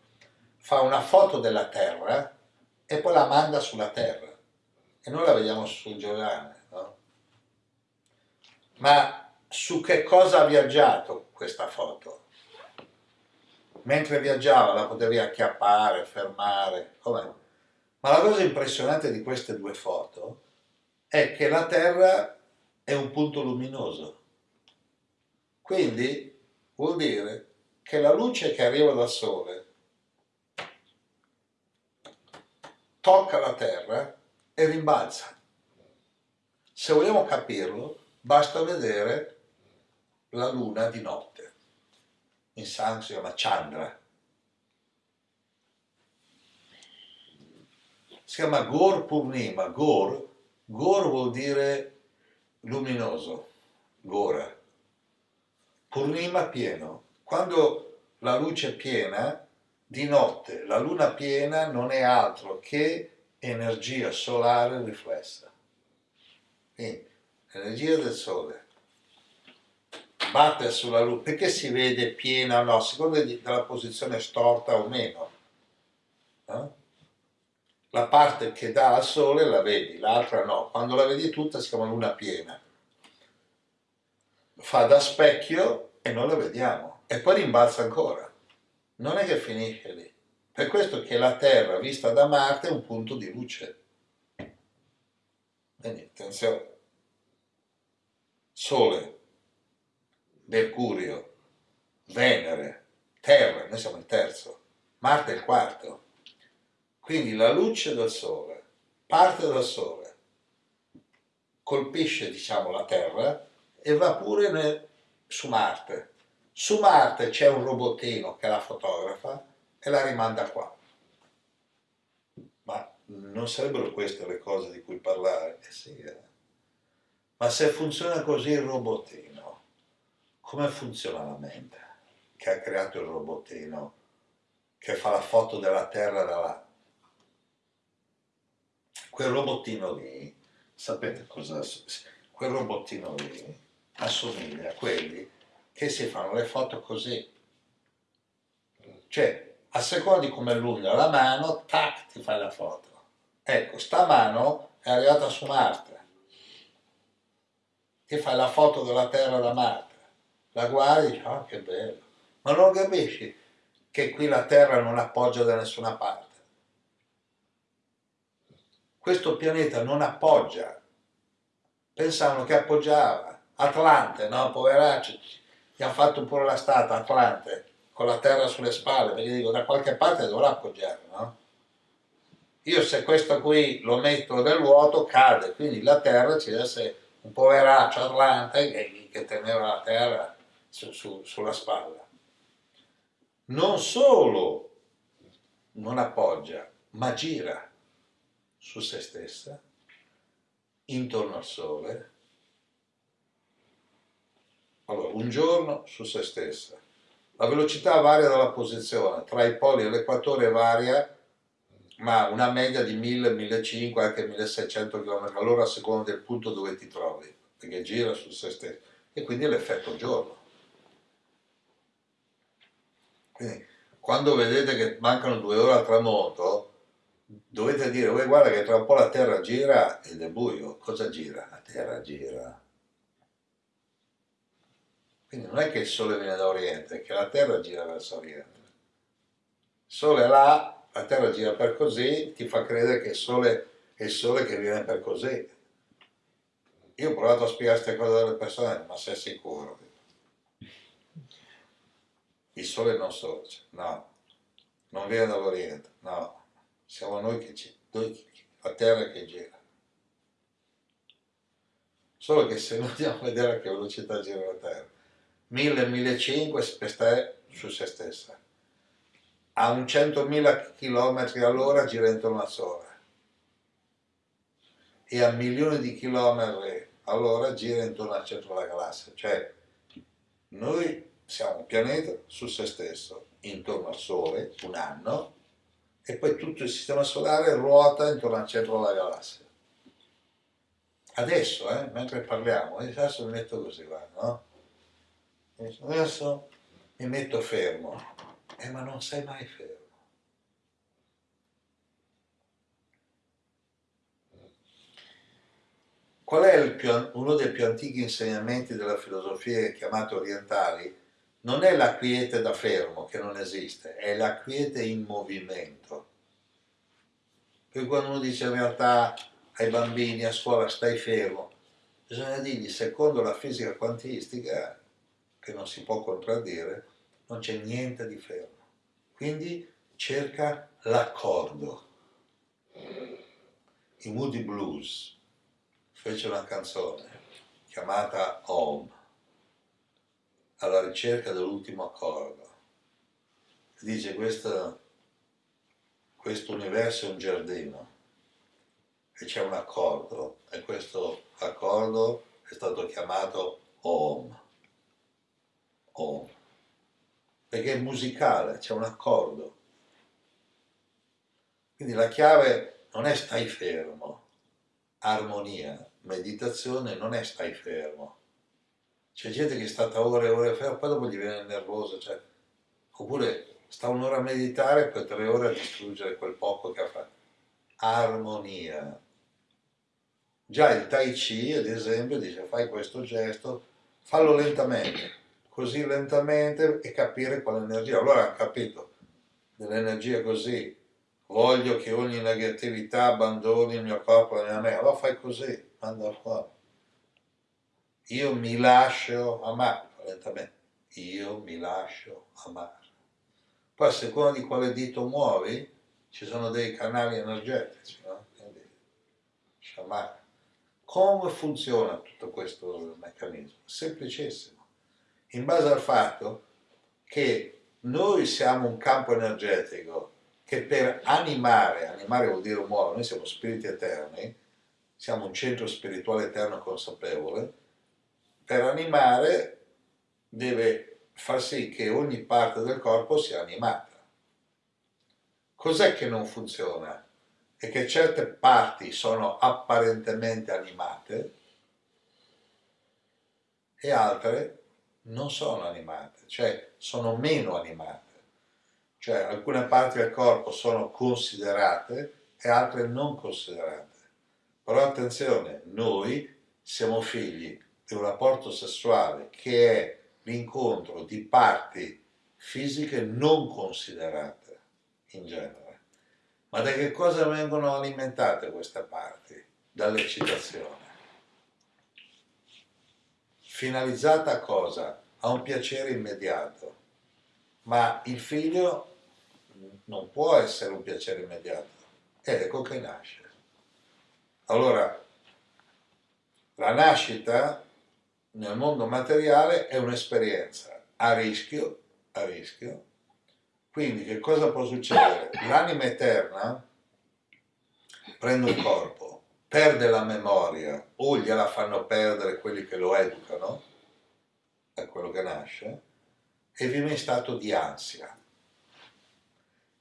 S1: Fa una foto della Terra e poi la manda sulla Terra e noi la vediamo sul giornale, no? Ma su che cosa ha viaggiato questa foto? Mentre viaggiava la potevi acchiappare, fermare, com'è? Ma la cosa impressionante di queste due foto è che la Terra è un punto luminoso quindi vuol dire che la luce che arriva dal Sole tocca la Terra e rimbalza. Se vogliamo capirlo, basta vedere la Luna di notte. In San si chiama Chandra. si chiama Gor Purnima, Gor, Gor vuol dire luminoso, Gora, Purnima pieno. Quando la luce è piena, di notte la luna piena non è altro che energia solare riflessa. Quindi, l'energia del sole batte sulla luce, perché si vede piena o no, secondo della posizione storta o meno. Eh? La parte che dà al sole la vedi, l'altra no. Quando la vedi tutta si chiama luna piena. Fa da specchio e noi la vediamo. E poi rimbalza ancora. Non è che finisce lì. Per questo che la Terra, vista da Marte, è un punto di luce. Quindi, attenzione. Sole, Mercurio, Venere, Terra, noi siamo il terzo, Marte è il quarto. Quindi la luce del Sole parte dal Sole, colpisce diciamo la Terra e va pure su Marte. Su Marte c'è un robottino che la fotografa e la rimanda qua. Ma non sarebbero queste le cose di cui parlare? Eh sì, eh. Ma se funziona così il robottino, come funziona la mente che ha creato il robottino che fa la foto della terra da là? Quel robottino lì, sapete cosa? Quel robottino lì assomiglia a quelli che si fanno le foto così. Cioè, a seconda di come è la mano, tac, ti fai la foto. Ecco, sta mano è arrivata su Marte. Ti fai la foto della Terra da Marte la guardi e dici, oh che bello, ma non capisci che qui la terra non appoggia da nessuna parte. Questo pianeta non appoggia, pensavano che appoggiava, Atlante, no, poveracci, gli hanno fatto pure la statua, Atlante, con la terra sulle spalle, perché dico da qualche parte dovrà appoggiare, no? Io se questo qui lo metto nel vuoto cade, quindi la terra ci deve essere un poveraccio Atlante che, che teneva la terra su, su, sulla spalla. Non solo non appoggia, ma gira su se stessa, intorno al sole. Allora, un giorno su se stessa. La velocità varia dalla posizione, tra i poli e l'equatore varia, ma una media di 1000, 1500, anche 1600 km all'ora a seconda del punto dove ti trovi, perché gira su se stessa. E quindi l'effetto giorno. Quindi, quando vedete che mancano due ore al tramonto, dovete dire, guarda che tra un po' la Terra gira ed è buio. Cosa gira? La Terra gira. Quindi non è che il Sole viene da Oriente, è che la Terra gira verso Oriente. Il Sole è là, la Terra gira per così, ti fa credere che il Sole è il Sole che viene per così. Io ho provato a spiegare queste cose alle persone, ma sei sicuro? il sole non sorge, no, non viene dall'Oriente, no, siamo noi che ci, noi, la terra che gira. Solo che se noi andiamo a vedere a che velocità gira la terra, 1000-1500 per stare su se stessa, a un 100.000 km all'ora gira intorno al Sole e a milioni di chilometri all'ora gira intorno al centro della galassia, cioè noi siamo un pianeta su se stesso, intorno al Sole, un anno, e poi tutto il sistema solare ruota intorno al centro della galassia. Adesso, eh, mentre parliamo, adesso mi metto così, guarda, no? Adesso mi metto fermo, eh, ma non sei mai fermo. Qual è più, uno dei più antichi insegnamenti della filosofia chiamate orientali? non è la quiete da fermo che non esiste, è la quiete in movimento. Per quando uno dice in realtà ai bambini a scuola stai fermo, bisogna dirgli secondo la fisica quantistica, che non si può contraddire, non c'è niente di fermo. Quindi cerca l'accordo. I Moody Blues fece una canzone chiamata Home alla ricerca dell'ultimo accordo. Dice questo, questo universo è un giardino, e c'è un accordo e questo accordo è stato chiamato Om. Om. Perché è musicale, c'è un accordo. Quindi la chiave non è stai fermo, armonia, meditazione non è stai fermo. C'è gente che è stata ore e ore ferma, poi dopo gli viene nervoso, cioè, oppure sta un'ora a meditare e poi tre ore a distruggere quel poco che ha fatto. Armonia. Già il Tai Chi, ad esempio, dice fai questo gesto, fallo lentamente, così lentamente e capire quale energia. Allora hanno capito dell'energia così, voglio che ogni negatività abbandoni il mio corpo, la mia mente, allora fai così, manda fuori. Io mi lascio amare, lentamente, io mi lascio amare. Poi a seconda di quale dito muovi, ci sono dei canali energetici, no? Quindi, sciamare. Come funziona tutto questo meccanismo? Semplicissimo. In base al fatto che noi siamo un campo energetico che per animare, animare vuol dire muovere, noi siamo spiriti eterni, siamo un centro spirituale eterno consapevole, per animare deve far sì che ogni parte del corpo sia animata. Cos'è che non funziona? È che certe parti sono apparentemente animate e altre non sono animate, cioè sono meno animate. Cioè alcune parti del corpo sono considerate e altre non considerate. Però attenzione, noi siamo figli di un rapporto sessuale che è l'incontro di parti fisiche non considerate in genere. Ma da che cosa vengono alimentate queste parti? Dall'eccitazione. Finalizzata a cosa? A un piacere immediato. Ma il figlio non può essere un piacere immediato. Ed ecco che nasce. Allora, la nascita nel mondo materiale è un'esperienza a rischio, a rischio. Quindi che cosa può succedere? L'anima eterna prende un corpo, perde la memoria o gliela fanno perdere quelli che lo educano, è quello che nasce, e vive in stato di ansia.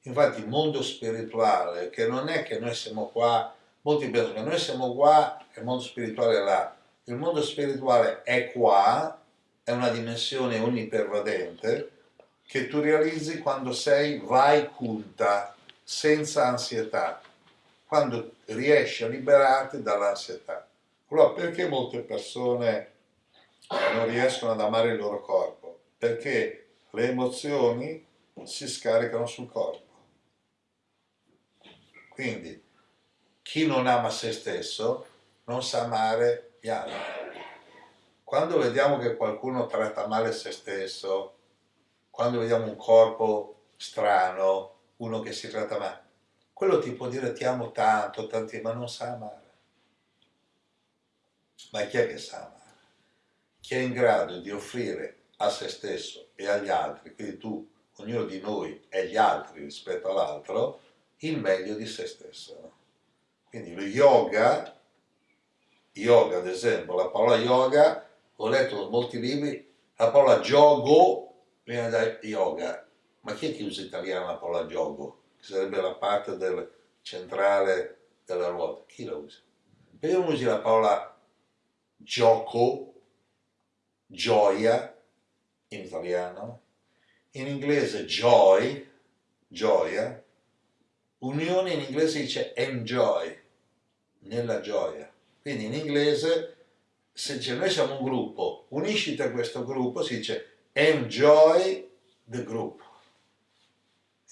S1: Infatti il mondo spirituale, che non è che noi siamo qua, molti pensano che noi siamo qua e il mondo spirituale è là, il mondo spirituale è qua, è una dimensione onnipervadente che tu realizzi quando sei vai kunta, senza ansietà, quando riesci a liberarti dall'ansietà. Allora perché molte persone non riescono ad amare il loro corpo? Perché le emozioni si scaricano sul corpo. Quindi chi non ama se stesso non sa amare gli altri. Quando vediamo che qualcuno tratta male se stesso, quando vediamo un corpo strano, uno che si tratta male, quello ti può dire ti amo tanto, tanti, ma non sa amare. Ma chi è che sa amare? Chi è in grado di offrire a se stesso e agli altri, quindi tu, ognuno di noi e gli altri rispetto all'altro, il meglio di se stesso. Quindi lo yoga yoga ad esempio, la parola yoga, ho letto molti libri, la parola giogo viene da yoga, ma chi è che usa in italiano la parola giogo? Sarebbe la parte del centrale della ruota, chi la usa? Perché non usi la parola gioco, gioia, in italiano, in inglese joy, gioia, unione in inglese dice enjoy, nella gioia. Quindi in inglese, se dice noi siamo un gruppo, unisciti a questo gruppo, si dice enjoy the group.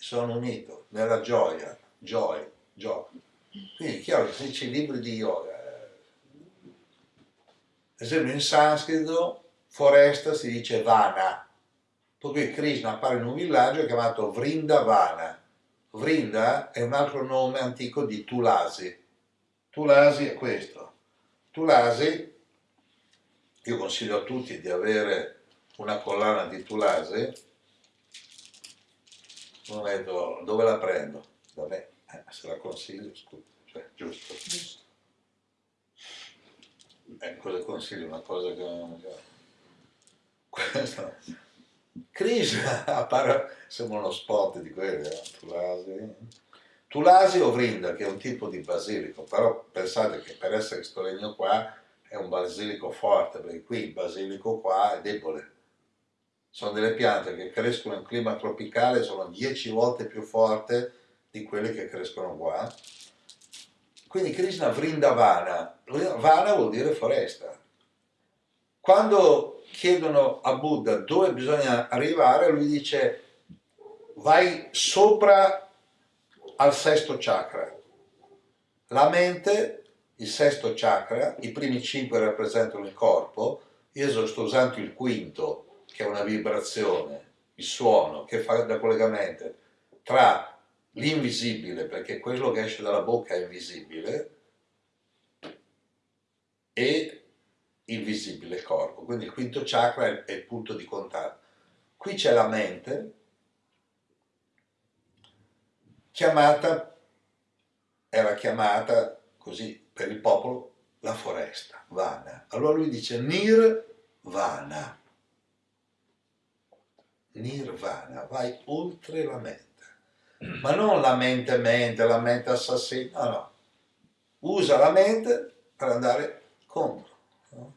S1: Sono unito nella gioia, joy, joy. Quindi è chiaro che se dice libri di yoga, eh, ad esempio in sanscrito foresta si dice vana, poi Krishna appare in un villaggio chiamato Vrindavana. Vrinda è un altro nome antico di Tulasi. Tulasi è questo, Tulasi, io consiglio a tutti di avere una collana di Tulasi, non vedo dove la prendo, da me, eh, se la consiglio, scusa, cioè, giusto. giusto. eh, cosa consiglio? Una cosa che... Questo... Krishna appare, sembra uno spot di quelli, eh? Tulasi. Tulasi o Vrinda, che è un tipo di basilico, però pensate che per essere questo legno qua è un basilico forte, perché qui il basilico qua è debole. Sono delle piante che crescono in clima tropicale, sono 10 volte più forti di quelle che crescono qua. Quindi Krishna Vrindavana, Vana vuol dire foresta. Quando chiedono a Buddha dove bisogna arrivare, lui dice vai sopra al sesto chakra. La mente, il sesto chakra, i primi cinque rappresentano il corpo, io sto usando il quinto, che è una vibrazione, il suono, che fa da collegamento tra l'invisibile, perché quello che esce dalla bocca è invisibile, e il visibile corpo. Quindi il quinto chakra è, il punto di contatto. Qui c'è la mente, chiamata, era chiamata così per il popolo la foresta, Vana. Allora lui dice Nirvana. Nirvana, vai oltre la mente ma non la mente mente, la mente assassina, no, no. Usa la mente per andare contro. No?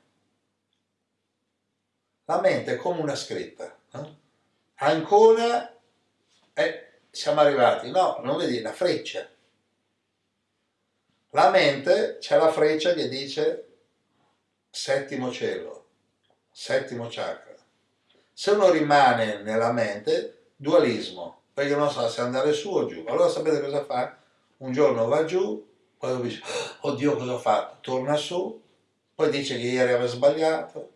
S1: La mente è come una scritta. No? Ancora eh, siamo arrivati, no, non vedi la freccia. La mente c'è la freccia che dice settimo cielo, settimo chakra. Se uno rimane nella mente, dualismo, perché non sa se andare su o giù. Allora sapete cosa fa? Un giorno va giù, poi dice, oddio cosa ho fatto? Torna su, poi dice che ieri aveva sbagliato,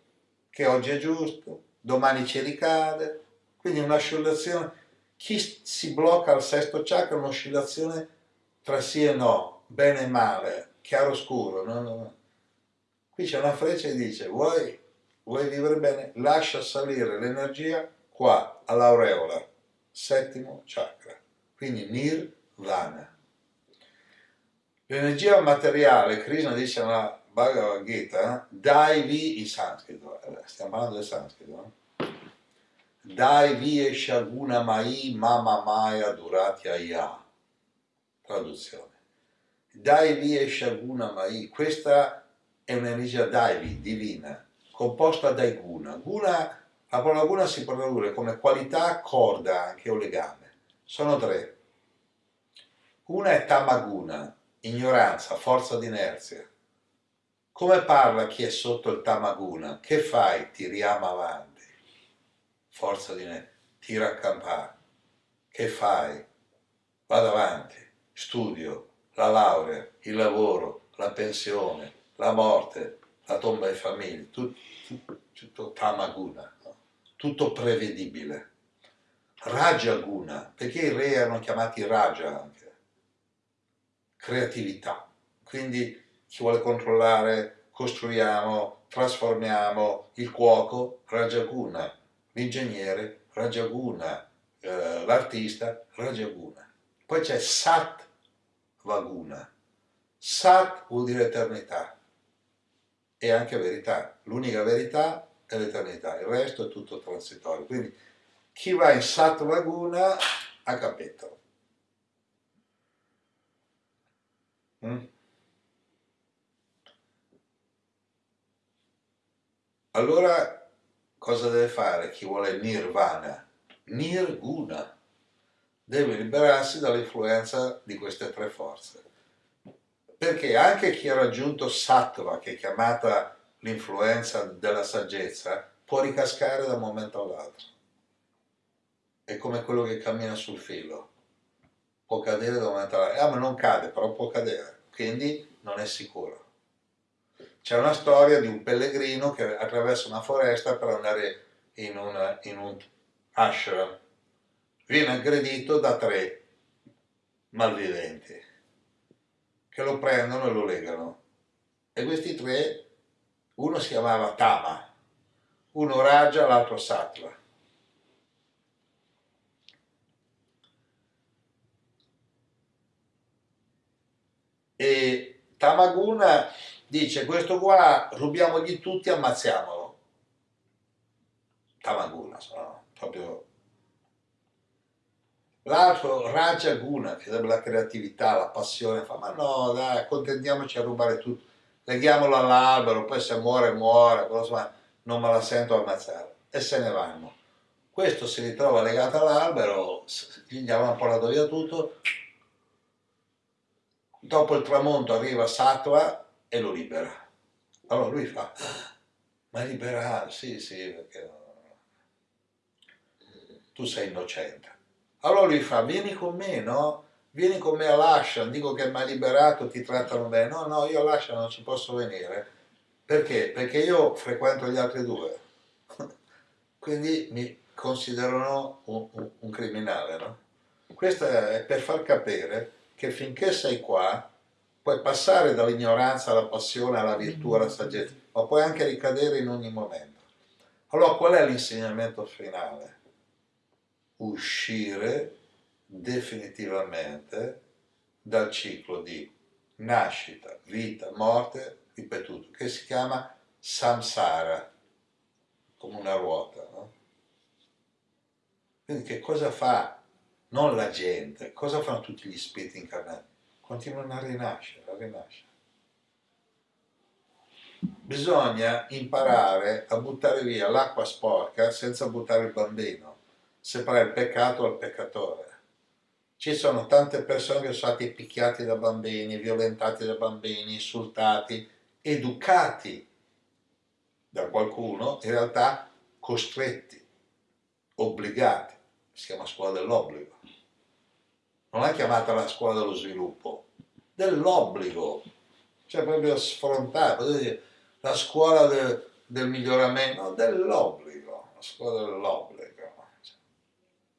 S1: che oggi è giusto, domani ci ricade. Quindi un'oscillazione, chi si blocca al sesto chakra è un'oscillazione tra sì e no, bene e male, chiaro scuro. No, no, no. Qui c'è una freccia che dice, vuoi, vuoi vivere bene? Lascia salire l'energia qua, all'aureola settimo chakra, quindi nirvana. L'energia materiale, Krishna dice nella Bhagavad Gita, daivi in sanscrito, stiamo parlando del sanscrito, eh? daivi e shaguna mai mama maya duratya ya, traduzione. Daivi e shaguna mai, questa è un'energia daivi, divina, composta dai guna. Guna la parola guna si tradurre come qualità, corda anche o legame. Sono tre. Una è tamaguna, ignoranza, forza d'inerzia. Come parla chi è sotto il tamaguna? Che fai? Tiriamo avanti. Forza d'inerzia. Tira a campare. Che fai? Vado avanti. Studio, la laurea, il lavoro, la pensione, la morte, la tomba di famiglia. Tutto, tutto, tamaguna tutto prevedibile. Raja Guna, perché i re erano chiamati Raja anche? Creatività. Quindi chi vuole controllare, costruiamo, trasformiamo il cuoco, Rajaguna, l'ingegnere, Rajaguna, eh, l'artista, Rajaguna. Poi c'è Sat Vaguna. Sat vuol dire eternità e anche verità. L'unica verità è l'eternità, il resto è tutto transitorio. Quindi chi va in Sattva Guna ha capito. Mm? Allora cosa deve fare chi vuole Nirvana? Nirguna. Deve liberarsi dall'influenza di queste tre forze. Perché anche chi ha raggiunto Sattva, che è chiamata l'influenza della saggezza può ricascare da un momento all'altro. È come quello che cammina sul filo, può cadere da un momento all'altro, ah ma non cade, però può cadere, quindi non è sicuro. C'è una storia di un pellegrino che attraversa una foresta per andare in, una, in un ashram, viene aggredito da tre malviventi che lo prendono e lo legano e questi tre uno si chiamava Tama, uno Raja, l'altro Sattva. E Tamaguna dice questo qua rubiamogli tutti, ammazziamolo. Tamaguna, no? proprio L'altro Raja Guna, che sarebbe la creatività, la passione, fa ma no dai, accontentiamoci a rubare tutto, leghiamolo all'albero, poi se muore muore, insomma non me la sento ammazzare. E se ne vanno. Questo si ritrova legato all'albero, gli avevano portato via tutto, dopo il tramonto arriva Sattva e lo libera. Allora lui fa, ma liberato, sì sì, perché tu sei innocente. Allora lui fa, vieni con me, no? Vieni con me all'Ashan, dico che mi ha liberato, ti trattano bene. No, no, io all'Ashan non ci posso venire. Perché? Perché io frequento gli altri due. Quindi mi considerano un, un, un criminale, no? Questo è per far capire che finché sei qua puoi passare dall'ignoranza alla passione, alla virtù, alla saggezza, ma puoi anche ricadere in ogni momento. Allora qual è l'insegnamento finale? Uscire definitivamente dal ciclo di nascita, vita, morte, ripetuto, che si chiama samsara, come una ruota. No? Quindi che cosa fa non la gente, cosa fanno tutti gli spiriti incarnati? Continuano a rinascere, a rinascere. Bisogna imparare a buttare via l'acqua sporca senza buttare il bambino separare il peccato dal peccatore. Ci sono tante persone che sono stati picchiati da bambini, violentati da bambini, insultati, educati da qualcuno, in realtà costretti, obbligati. Si chiama scuola dell'obbligo. Non è chiamata la scuola dello sviluppo, dell'obbligo. Cioè proprio sfrontato. La scuola de, del miglioramento, dell'obbligo. La scuola dell'obbligo.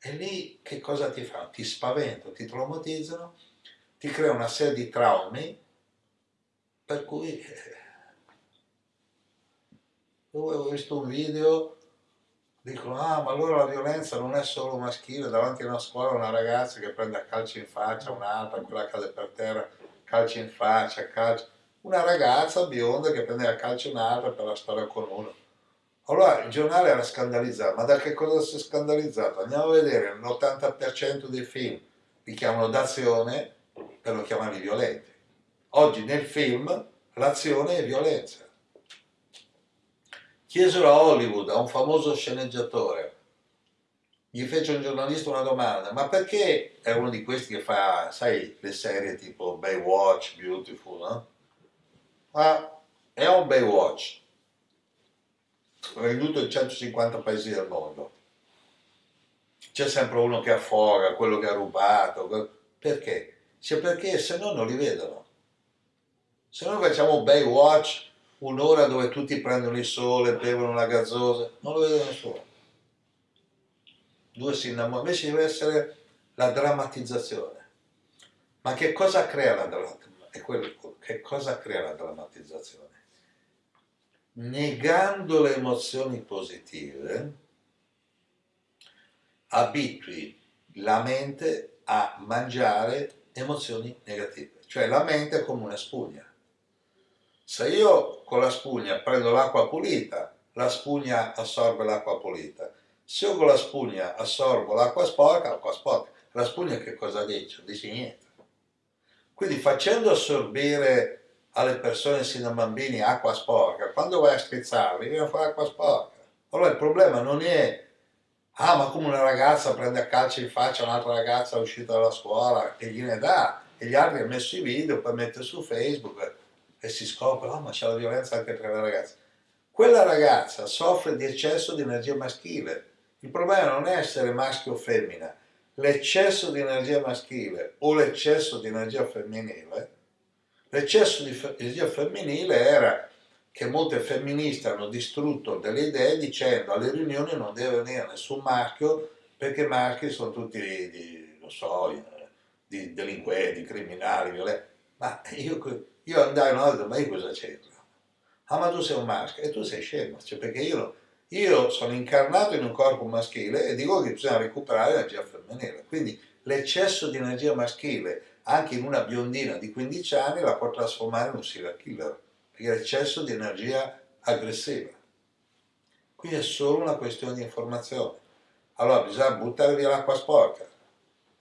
S1: E lì che cosa ti fanno? Ti spaventano, ti traumatizzano, ti crea una serie di traumi per cui eh, io avevo visto un video dicono ah ma allora la violenza non è solo maschile davanti a una scuola una ragazza che prende a calci in faccia un'altra quella cade per terra calci in faccia calci una ragazza bionda che prende a calci un'altra per la storia con uno allora il giornale era scandalizzato, ma da che cosa si è scandalizzato? Andiamo a vedere, l'80% dei film li chiamano d'azione per non chiamarli violenti. Oggi nel film l'azione è violenza. Chiesero a Hollywood, a un famoso sceneggiatore, gli fece un giornalista una domanda, ma perché è uno di questi che fa, sai, le serie tipo Baywatch, Beautiful, no? Ma è un Baywatch, venduto in 150 paesi del mondo. C'è sempre uno che affoga, quello che ha rubato, perché? Cioè perché se no non li vedono. Se noi facciamo Baywatch, un'ora dove tutti prendono il sole, bevono la gazzosa, non lo vede nessuno. Due si innamorano, invece deve essere la drammatizzazione. Ma che cosa crea la drammatizzazione? Che cosa crea la drammatizzazione? Negando le emozioni positive, abitui la mente a mangiare emozioni negative. Cioè la mente è come una spugna. Se io con la spugna prendo l'acqua pulita, la spugna assorbe l'acqua pulita. Se io con la spugna assorbo l'acqua sporca, l'acqua sporca. La spugna che cosa dice? Dice niente. Quindi facendo assorbire alle persone sino a bambini acqua sporca, quando vai a strizzarli viene fuori acqua sporca. Allora il problema non è, ah ma come una ragazza prende a calcio in faccia un'altra ragazza uscita dalla scuola e gliene dà, e gli altri hanno messo i video, poi mette su Facebook e si scopre, oh ma c'è la violenza anche tra le ragazze. Quella ragazza soffre di eccesso di energia maschile. Il problema non è essere maschio o femmina, l'eccesso di energia maschile o l'eccesso di energia femminile L'eccesso di energia femminile era che molte femministe hanno distrutto delle idee dicendo alle riunioni non deve venire nessun maschio perché i maschi sono tutti, di, non so, di delinquenti, criminali, violenti. Ma io, io andai una volta, ma io cosa c'entro? Ah ma tu sei un maschio e tu sei scemo, cioè perché io, io sono incarnato in un corpo maschile e dico che bisogna recuperare l'energia femminile. Quindi l'eccesso di energia maschile anche in una biondina di 15 anni la può trasformare in un serial killer. perché è eccesso di energia aggressiva. Qui è solo una questione di informazione. Allora bisogna buttare via l'acqua sporca,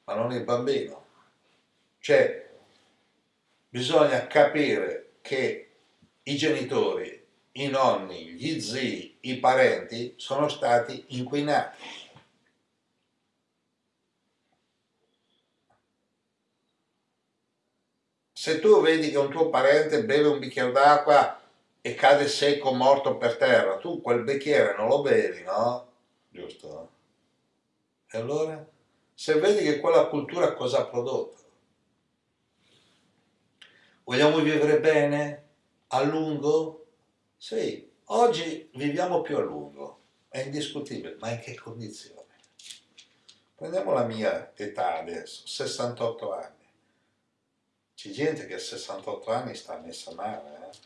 S1: ma non il bambino. Cioè, bisogna capire che i genitori, i nonni, gli zii, i parenti sono stati inquinati. Se tu vedi che un tuo parente beve un bicchiere d'acqua e cade secco, morto per terra, tu quel bicchiere non lo bevi, no? Giusto? E allora? Se vedi che quella cultura cosa ha prodotto? Vogliamo vivere bene? A lungo? Sì, oggi viviamo più a lungo, è indiscutibile, ma in che condizioni? Prendiamo la mia età adesso, 68 anni. C'è gente che a 68 anni sta messa male, eh?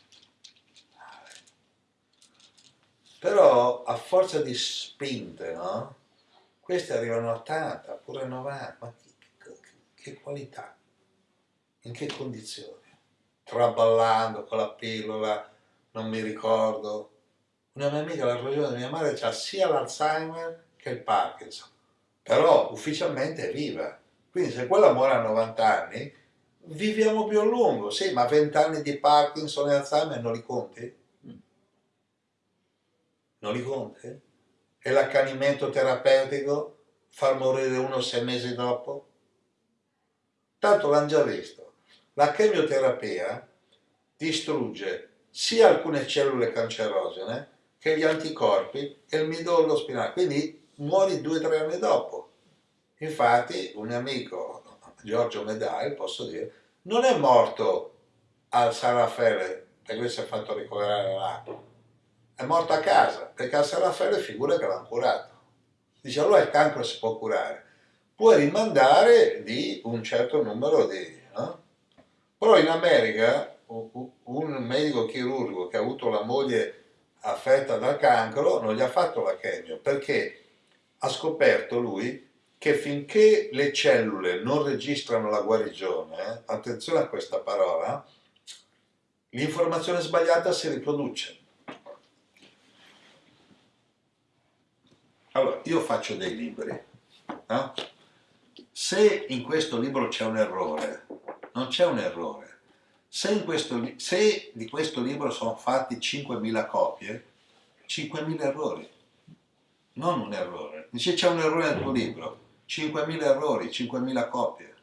S1: Però a forza di spinte, no? Questi arrivano a 80, pure a 90, ma che, che, che qualità? In che condizioni? Traballando con la pillola, non mi ricordo. Una mia amica, la ragione di mia madre, ha sia l'Alzheimer che il Parkinson, però ufficialmente è viva. Quindi se quella muore a 90 anni, viviamo più a lungo, sì, ma 20 anni di Parkinson e Alzheimer non li conti? Non li conti? E l'accanimento terapeutico? Far morire uno sei mesi dopo? Tanto l'hanno già visto. La chemioterapia distrugge sia alcune cellule cancerogene che gli anticorpi e il midollo spinale, quindi muori due o tre anni dopo. Infatti un amico, Giorgio Medai, posso dire, non è morto al San Raffaele perché si è fatto ricoverare là, è morto a casa perché al San Raffaele figura che l'hanno curato. Dice allora il cancro si può curare, puoi rimandare di un certo numero di... No? Però in America un medico chirurgo che ha avuto la moglie affetta dal cancro non gli ha fatto la chemio perché ha scoperto lui che finché le cellule non registrano la guarigione, attenzione a questa parola, l'informazione sbagliata si riproduce. Allora, io faccio dei libri, no? Se in questo libro c'è un errore, non c'è un errore, se, questo, se, di questo libro sono fatti 5.000 copie, 5.000 errori, non un errore. Se c'è un errore nel tuo libro, 5.000 errori, 5.000 copie.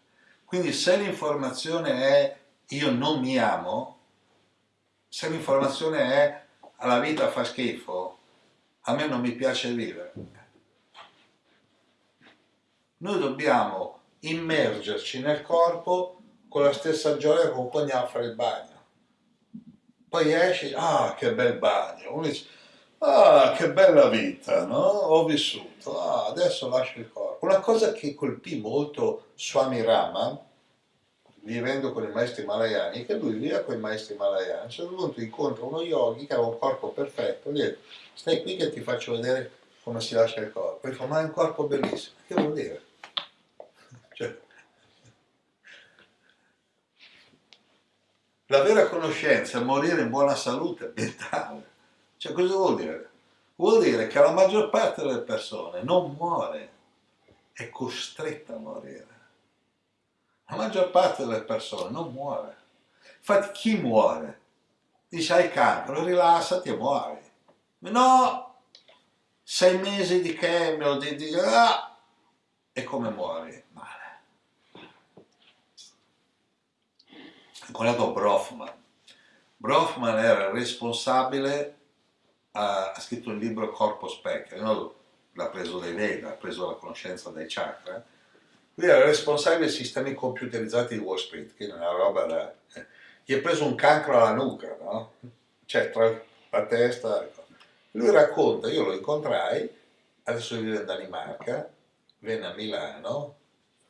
S1: Quindi se l'informazione è io non mi amo, se l'informazione è la vita fa schifo, a me non mi piace vivere. Noi dobbiamo immergerci nel corpo con la stessa gioia con cui andiamo a fare il bagno. Poi esci, ah che bel bagno, uno dice, ah che bella vita, no? Ho vissuto, ah adesso lascio il corpo. Una cosa che colpì molto Swami Rama, vivendo con i maestri malayani, che lui viveva con i maestri malayani, a un certo punto incontra uno yogi che aveva un corpo perfetto, gli dice, stai qui che ti faccio vedere come si lascia il corpo. E fa, ma è un corpo bellissimo. Che vuol dire? Cioè, La vera conoscenza è morire in buona salute mentale. Cioè cosa vuol dire? Vuol dire che la maggior parte delle persone non muore, è costretta a morire. La maggior parte delle persone non muore. Infatti chi muore? Dice hai cancro, rilassati e muori. No, sei mesi di chemio, di, di, ah, e come muori? incontrato Brofman. Brofman era responsabile, ha, ha scritto un libro Corpo Specchio, no? l'ha preso dai Veda, ha preso la conoscenza dai chakra, lui era responsabile dei sistemi computerizzati di Wall Street, che è una roba da... Eh. Gli è preso un cancro alla nuca, no? Cioè, tra la testa... Lui racconta, io lo incontrai, adesso vive in Danimarca, venne a Milano,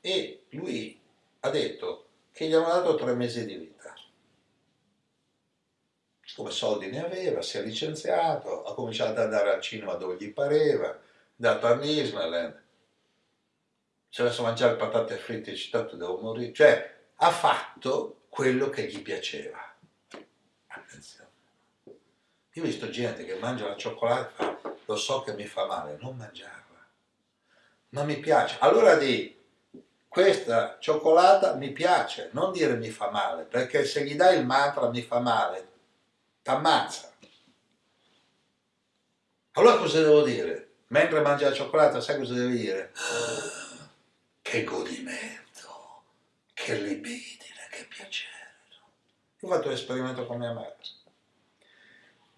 S1: e lui ha detto che gli hanno dato tre mesi di vita. Come soldi ne aveva, si è licenziato, ha cominciato ad andare al cinema dove gli pareva, è andato a Disneyland, si è messo a mangiare patate fritte e citato devo morire, cioè ha fatto quello che gli piaceva. Attenzione. Io ho visto gente che mangia la cioccolata lo so che mi fa male, non mangiarla. Ma mi piace. Allora di questa cioccolata mi piace, non dire mi fa male, perché se gli dai il mantra mi fa male, t'ammazza. Allora cosa devo dire? Mentre mangia la cioccolata, sai cosa devi dire? Che godimento, che libidine, che piacere. Io ho fatto l'esperimento con mia madre.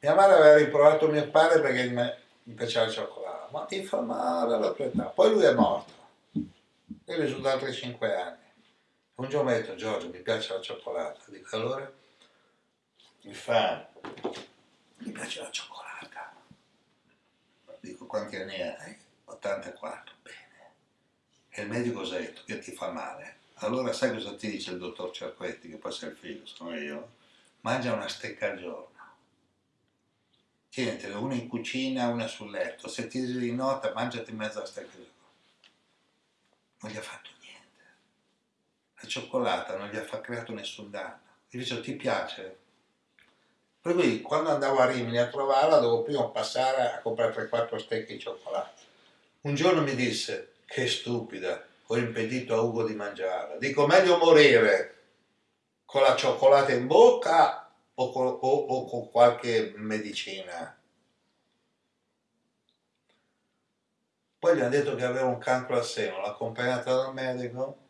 S1: Mia madre aveva riprovato mio padre perché mi piaceva la cioccolata, ma ti fa male alla tua età. Poi lui è morto. Io risulta altri 5 anni. Un giorno mi ha detto, Giorgio, mi piace la cioccolata. Dico, allora? Mi fa, mi piace la cioccolata Dico, quanti anni hai? 84, bene. E il medico cosa ha detto? Che ti fa male. Allora sai cosa ti dice il dottor Cerquetti, che poi sei il figlio, sono io? Mangia una stecca al giorno. Tienitene una in cucina, una sul letto. Se ti di nota, mangiati mezza stecca al giorno. Non gli ha fatto niente. La cioccolata non gli ha creato nessun danno. Invece ti piace? Per cui quando andavo a Rimini a trovarla dovevo prima passare a comprare 3-4 stecche di cioccolato. Un giorno mi disse, che stupida, ho impedito a Ugo di mangiarla. Dico, meglio morire con la cioccolata in bocca o con, o, o con qualche medicina. Poi gli hanno detto che aveva un cancro al seno, l'ha accompagnata dal medico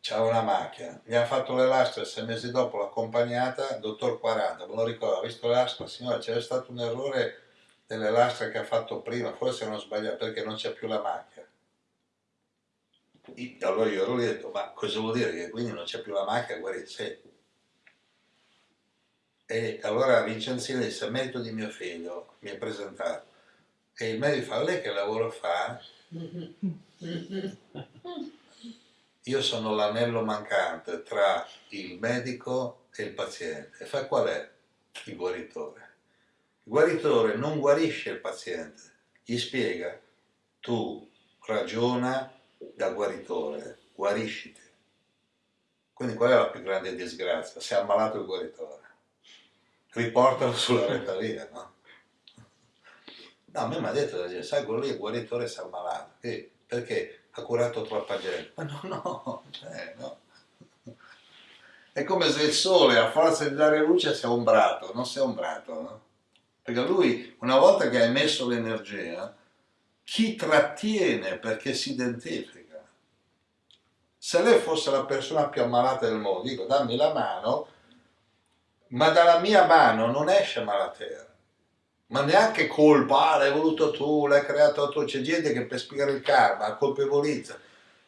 S1: c'era una macchina, gli hanno fatto le lastre sei mesi dopo l'accompagnata, dottor 40, me lo ricordo, ha visto le lastre, signora c'era stato un errore delle lastre che ha fatto prima, forse non sbagliato perché non c'è più la macchina. Allora io ero lì e ho detto, ma cosa vuol dire che quindi non c'è più la macchina? Guarda, sì. E allora Vincenzino disse, merito di mio figlio, mi è presentato. E il medico fa, lei che lavoro fa? io sono l'anello mancante tra il medico e il paziente. E fa qual è il guaritore? Il guaritore non guarisce il paziente, gli spiega, tu ragiona da guaritore, guarisciti. Quindi qual è la più grande disgrazia? Si è ammalato il guaritore. Riportalo sulla retta via, no? No, a me mi ha detto, sai, quello lì il guaritore si è ammalato. Perché? Ha curato troppa gente. Ma no, no, eh, no. È come se il sole a forza di dare luce si è ombrato, non si è ombrato, no? Perché lui, una volta che ha emesso l'energia, chi trattiene perché si identifica? Se lei fosse la persona più ammalata del mondo, dico dammi la mano, ma dalla mia mano non esce malatera ma neanche colpa, ah, l'hai voluto tu, l'hai creato tu, c'è gente che per spiegare il karma colpevolizza,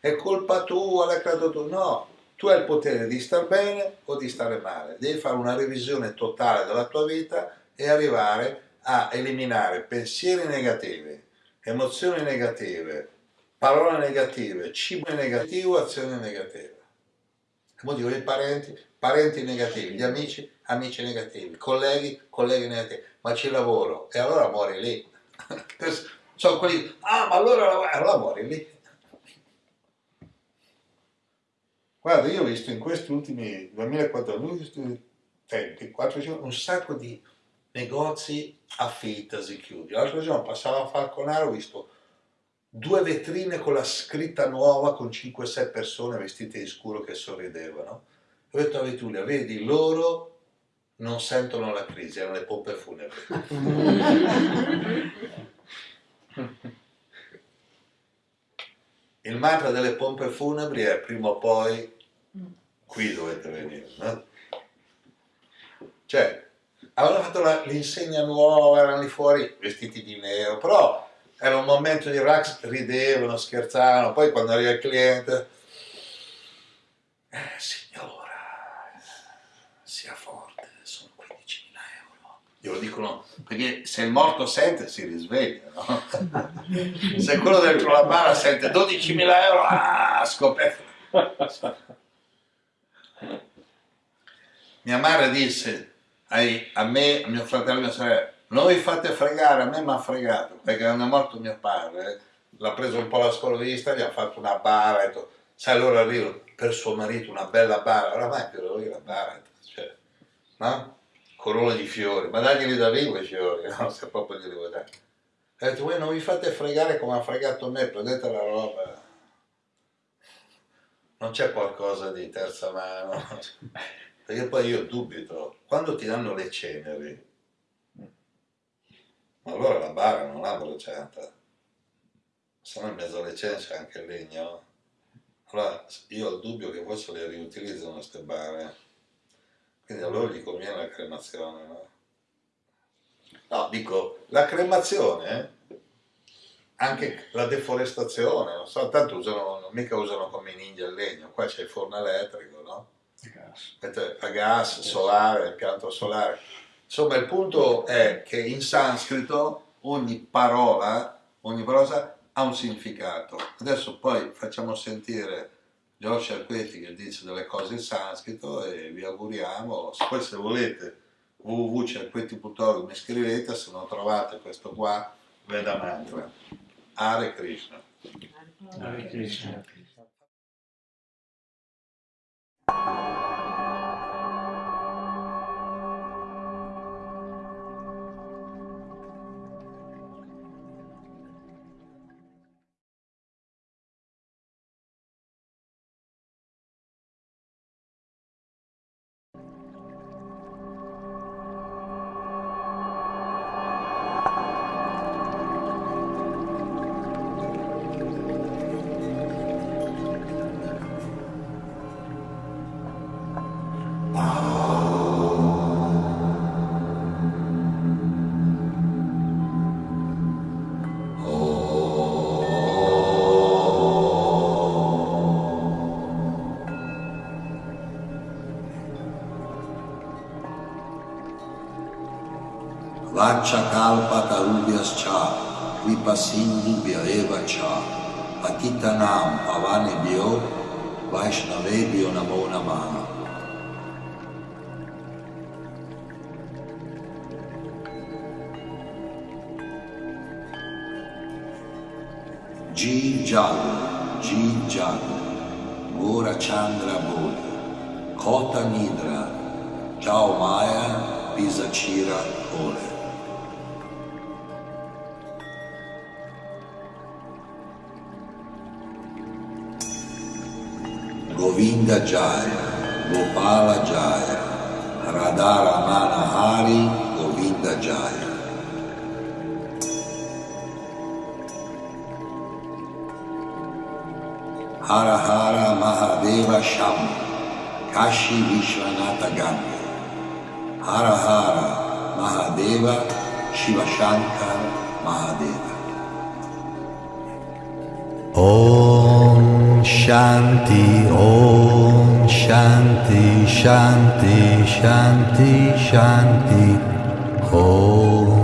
S1: è colpa tua, l'hai creato tu, no, tu hai il potere di star bene o di stare male, devi fare una revisione totale della tua vita e arrivare a eliminare pensieri negativi, emozioni negative, parole negative, cibo negativo, azioni negative. Come dico, i parenti, parenti negativi, gli amici, amici negativi, colleghi, colleghi negativi ma ci lavoro e allora muori lì. Sono quelli, ah ma allora, allora muori lì. Guarda, io ho visto in questi ultimi 2014 tempi, 4 un sacco di negozi affittasi chiudi. L'altro giorno passavo a Falconaro, ho visto due vetrine con la scritta nuova con 5-6 persone vestite di scuro che sorridevano. Ho detto a Vitulia, vedi, loro non sentono la crisi, erano le pompe funebri. Il mantra delle pompe funebri è prima o poi qui dovete venire. No? Cioè, avevano fatto l'insegna nuova, erano lì fuori vestiti di nero, però era un momento di relax, ridevano, scherzavano, poi quando arriva il cliente, eh, signore, sia forte glielo dicono perché se il morto sente si risveglia no? se quello dentro la bara sente 12.000 euro ah, scoperto mia madre disse ai, a me, a mio fratello e mia sorella non vi fate fregare, a me mi ha fregato perché quando è morto mio padre l'ha preso un po' la scolovista, gli ha fatto una bara e detto, sai allora arrivo per suo marito una bella bara oramai per lui la bara cioè, no? Corolla di fiori, ma daglieli da vivo i fiori, no? se proprio glieli vuoi dare. Ha detto, voi non vi fate fregare come ha fregato me, prendete la roba. Non c'è qualcosa di terza mano. Perché poi io dubito, quando ti danno le ceneri, allora la bara non l'ha bruciata, se no in mezzo alle ceneri c'è anche il legno. Allora io ho il dubbio che forse le riutilizzano queste bare, quindi a loro gli conviene la cremazione, no? No, dico, la cremazione, anche la deforestazione, non so, tanto usano, non mica usano come i ninja il legno, qua c'è il forno elettrico, no? Gas. A gas, solare, impianto solare. Insomma, il punto è che in sanscrito ogni parola, ogni parola ha un significato. Adesso poi facciamo sentire Giorgio Arquetti che dice delle cose in sanscrito e vi auguriamo, poi se volete www.cerquetti.org mi scrivete, se non trovate questo qua, Veda Mantra. Hare Krishna. Hare Krishna.
S2: Vachakalalpatarubhyascha Vipasindhubhya cha Patitanam Pavanebhyo Vaishnavebhyo Namo Namaha Ji Jal, Ji Jal, Gora Chandra Bodhi, Kota Nidra, Jao Maya, Pisachira Kole. Govinda Jaya, Gopala Jaya, Radharamana Hari, Govinda Jaya. Hara Hara Mahadeva Sham, Kashi Vishwanatha Ganga. Hara Hara Mahadeva Shiva Shankar Mahadeva.
S3: Shanti, Om Shanti, Shanti, Shanti, Shanti, Om.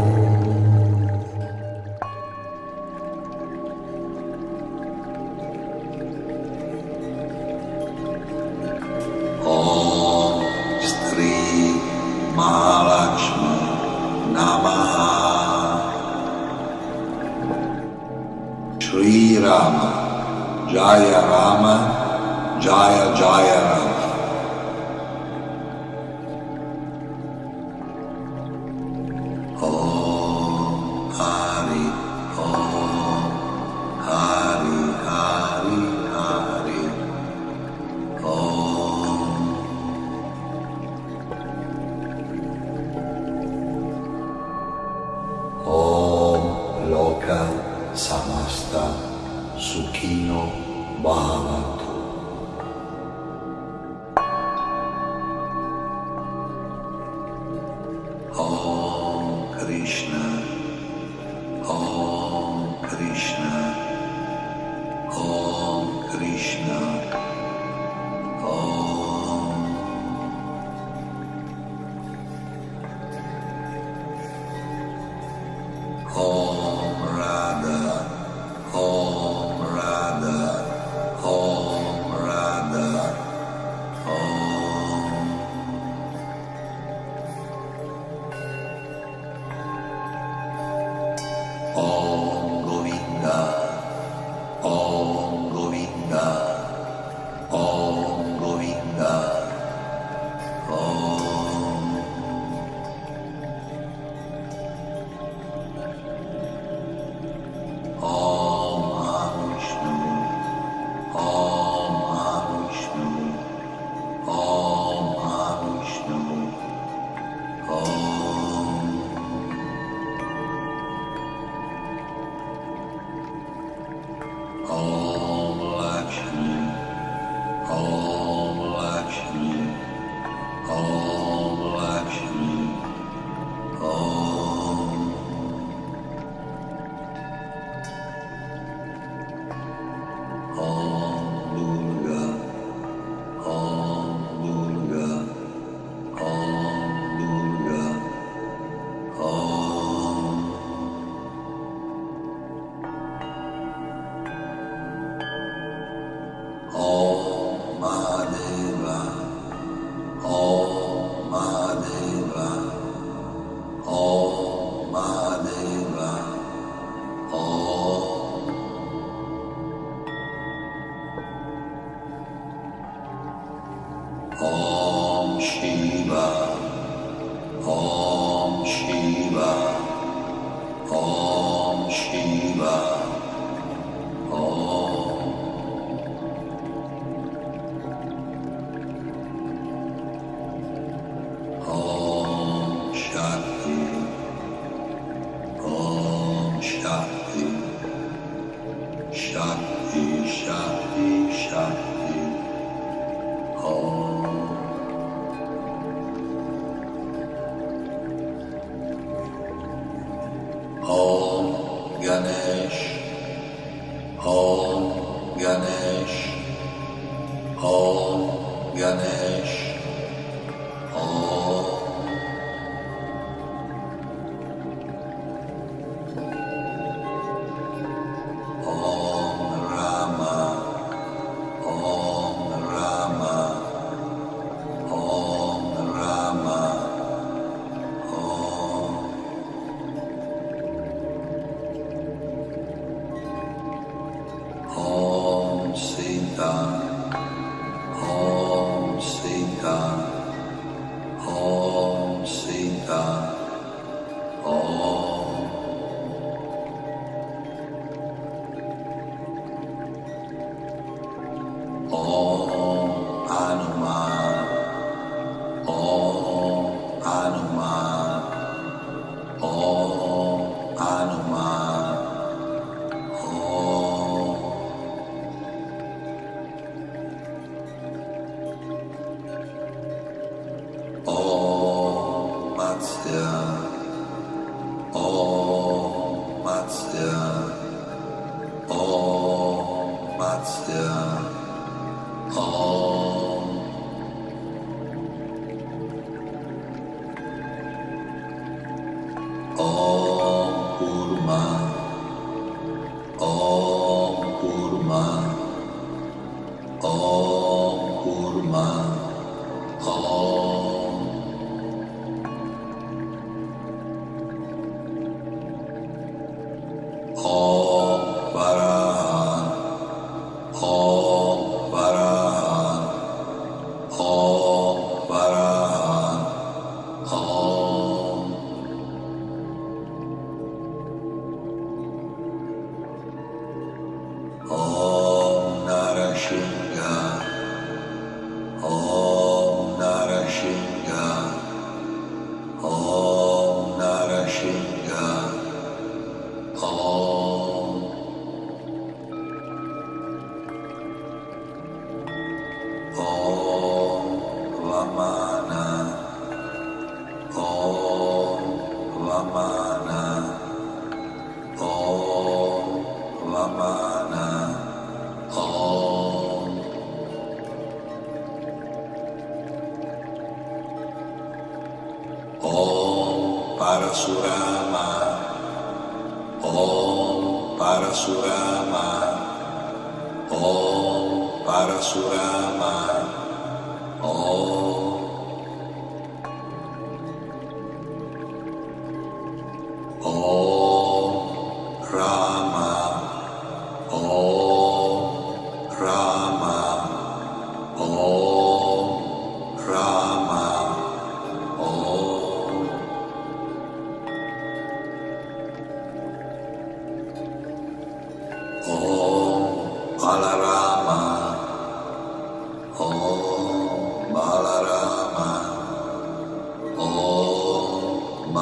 S2: Om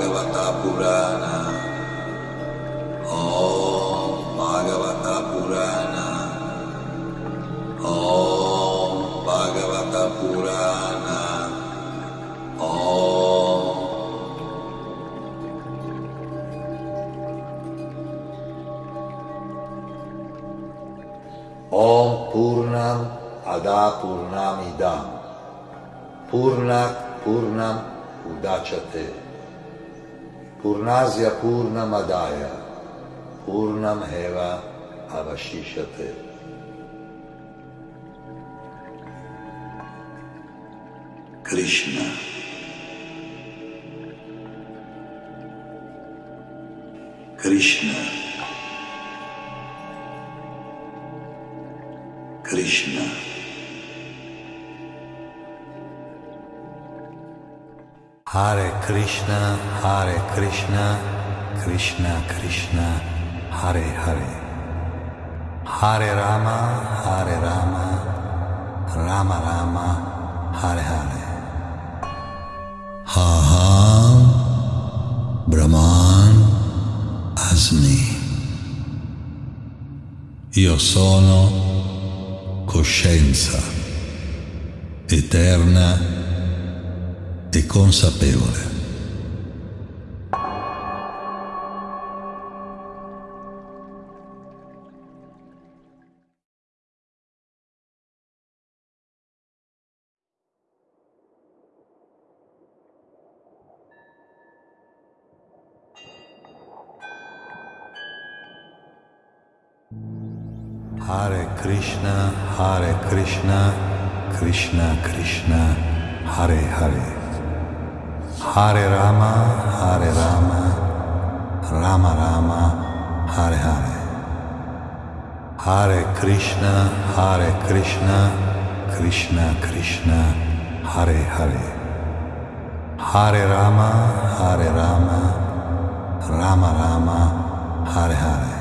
S4: Bhagavata Purana,
S1: Азија Пурна Мадаја, Пурна
S4: Мхева Авашишате. Кришна.
S1: Hare Krishna, Hare Krishna, Krishna Krishna, Hare Hare. Hare Rama, Hare Rama, Rama Rama, Hare Hare.
S4: Aham Brahman Asmi. Io sono coscienza eterna consapevole.
S1: Hare Krishna, Hare Krishna, Krishna Krishna, Hare Hare. Hare Rama, Hare Rama, Rama Rama, Hare Hare. Hare Krishna, Hare Krishna, Krishna Krishna, Hare Hare. Hare Rama, Hare Rama, Rama Rama, Hare Hare.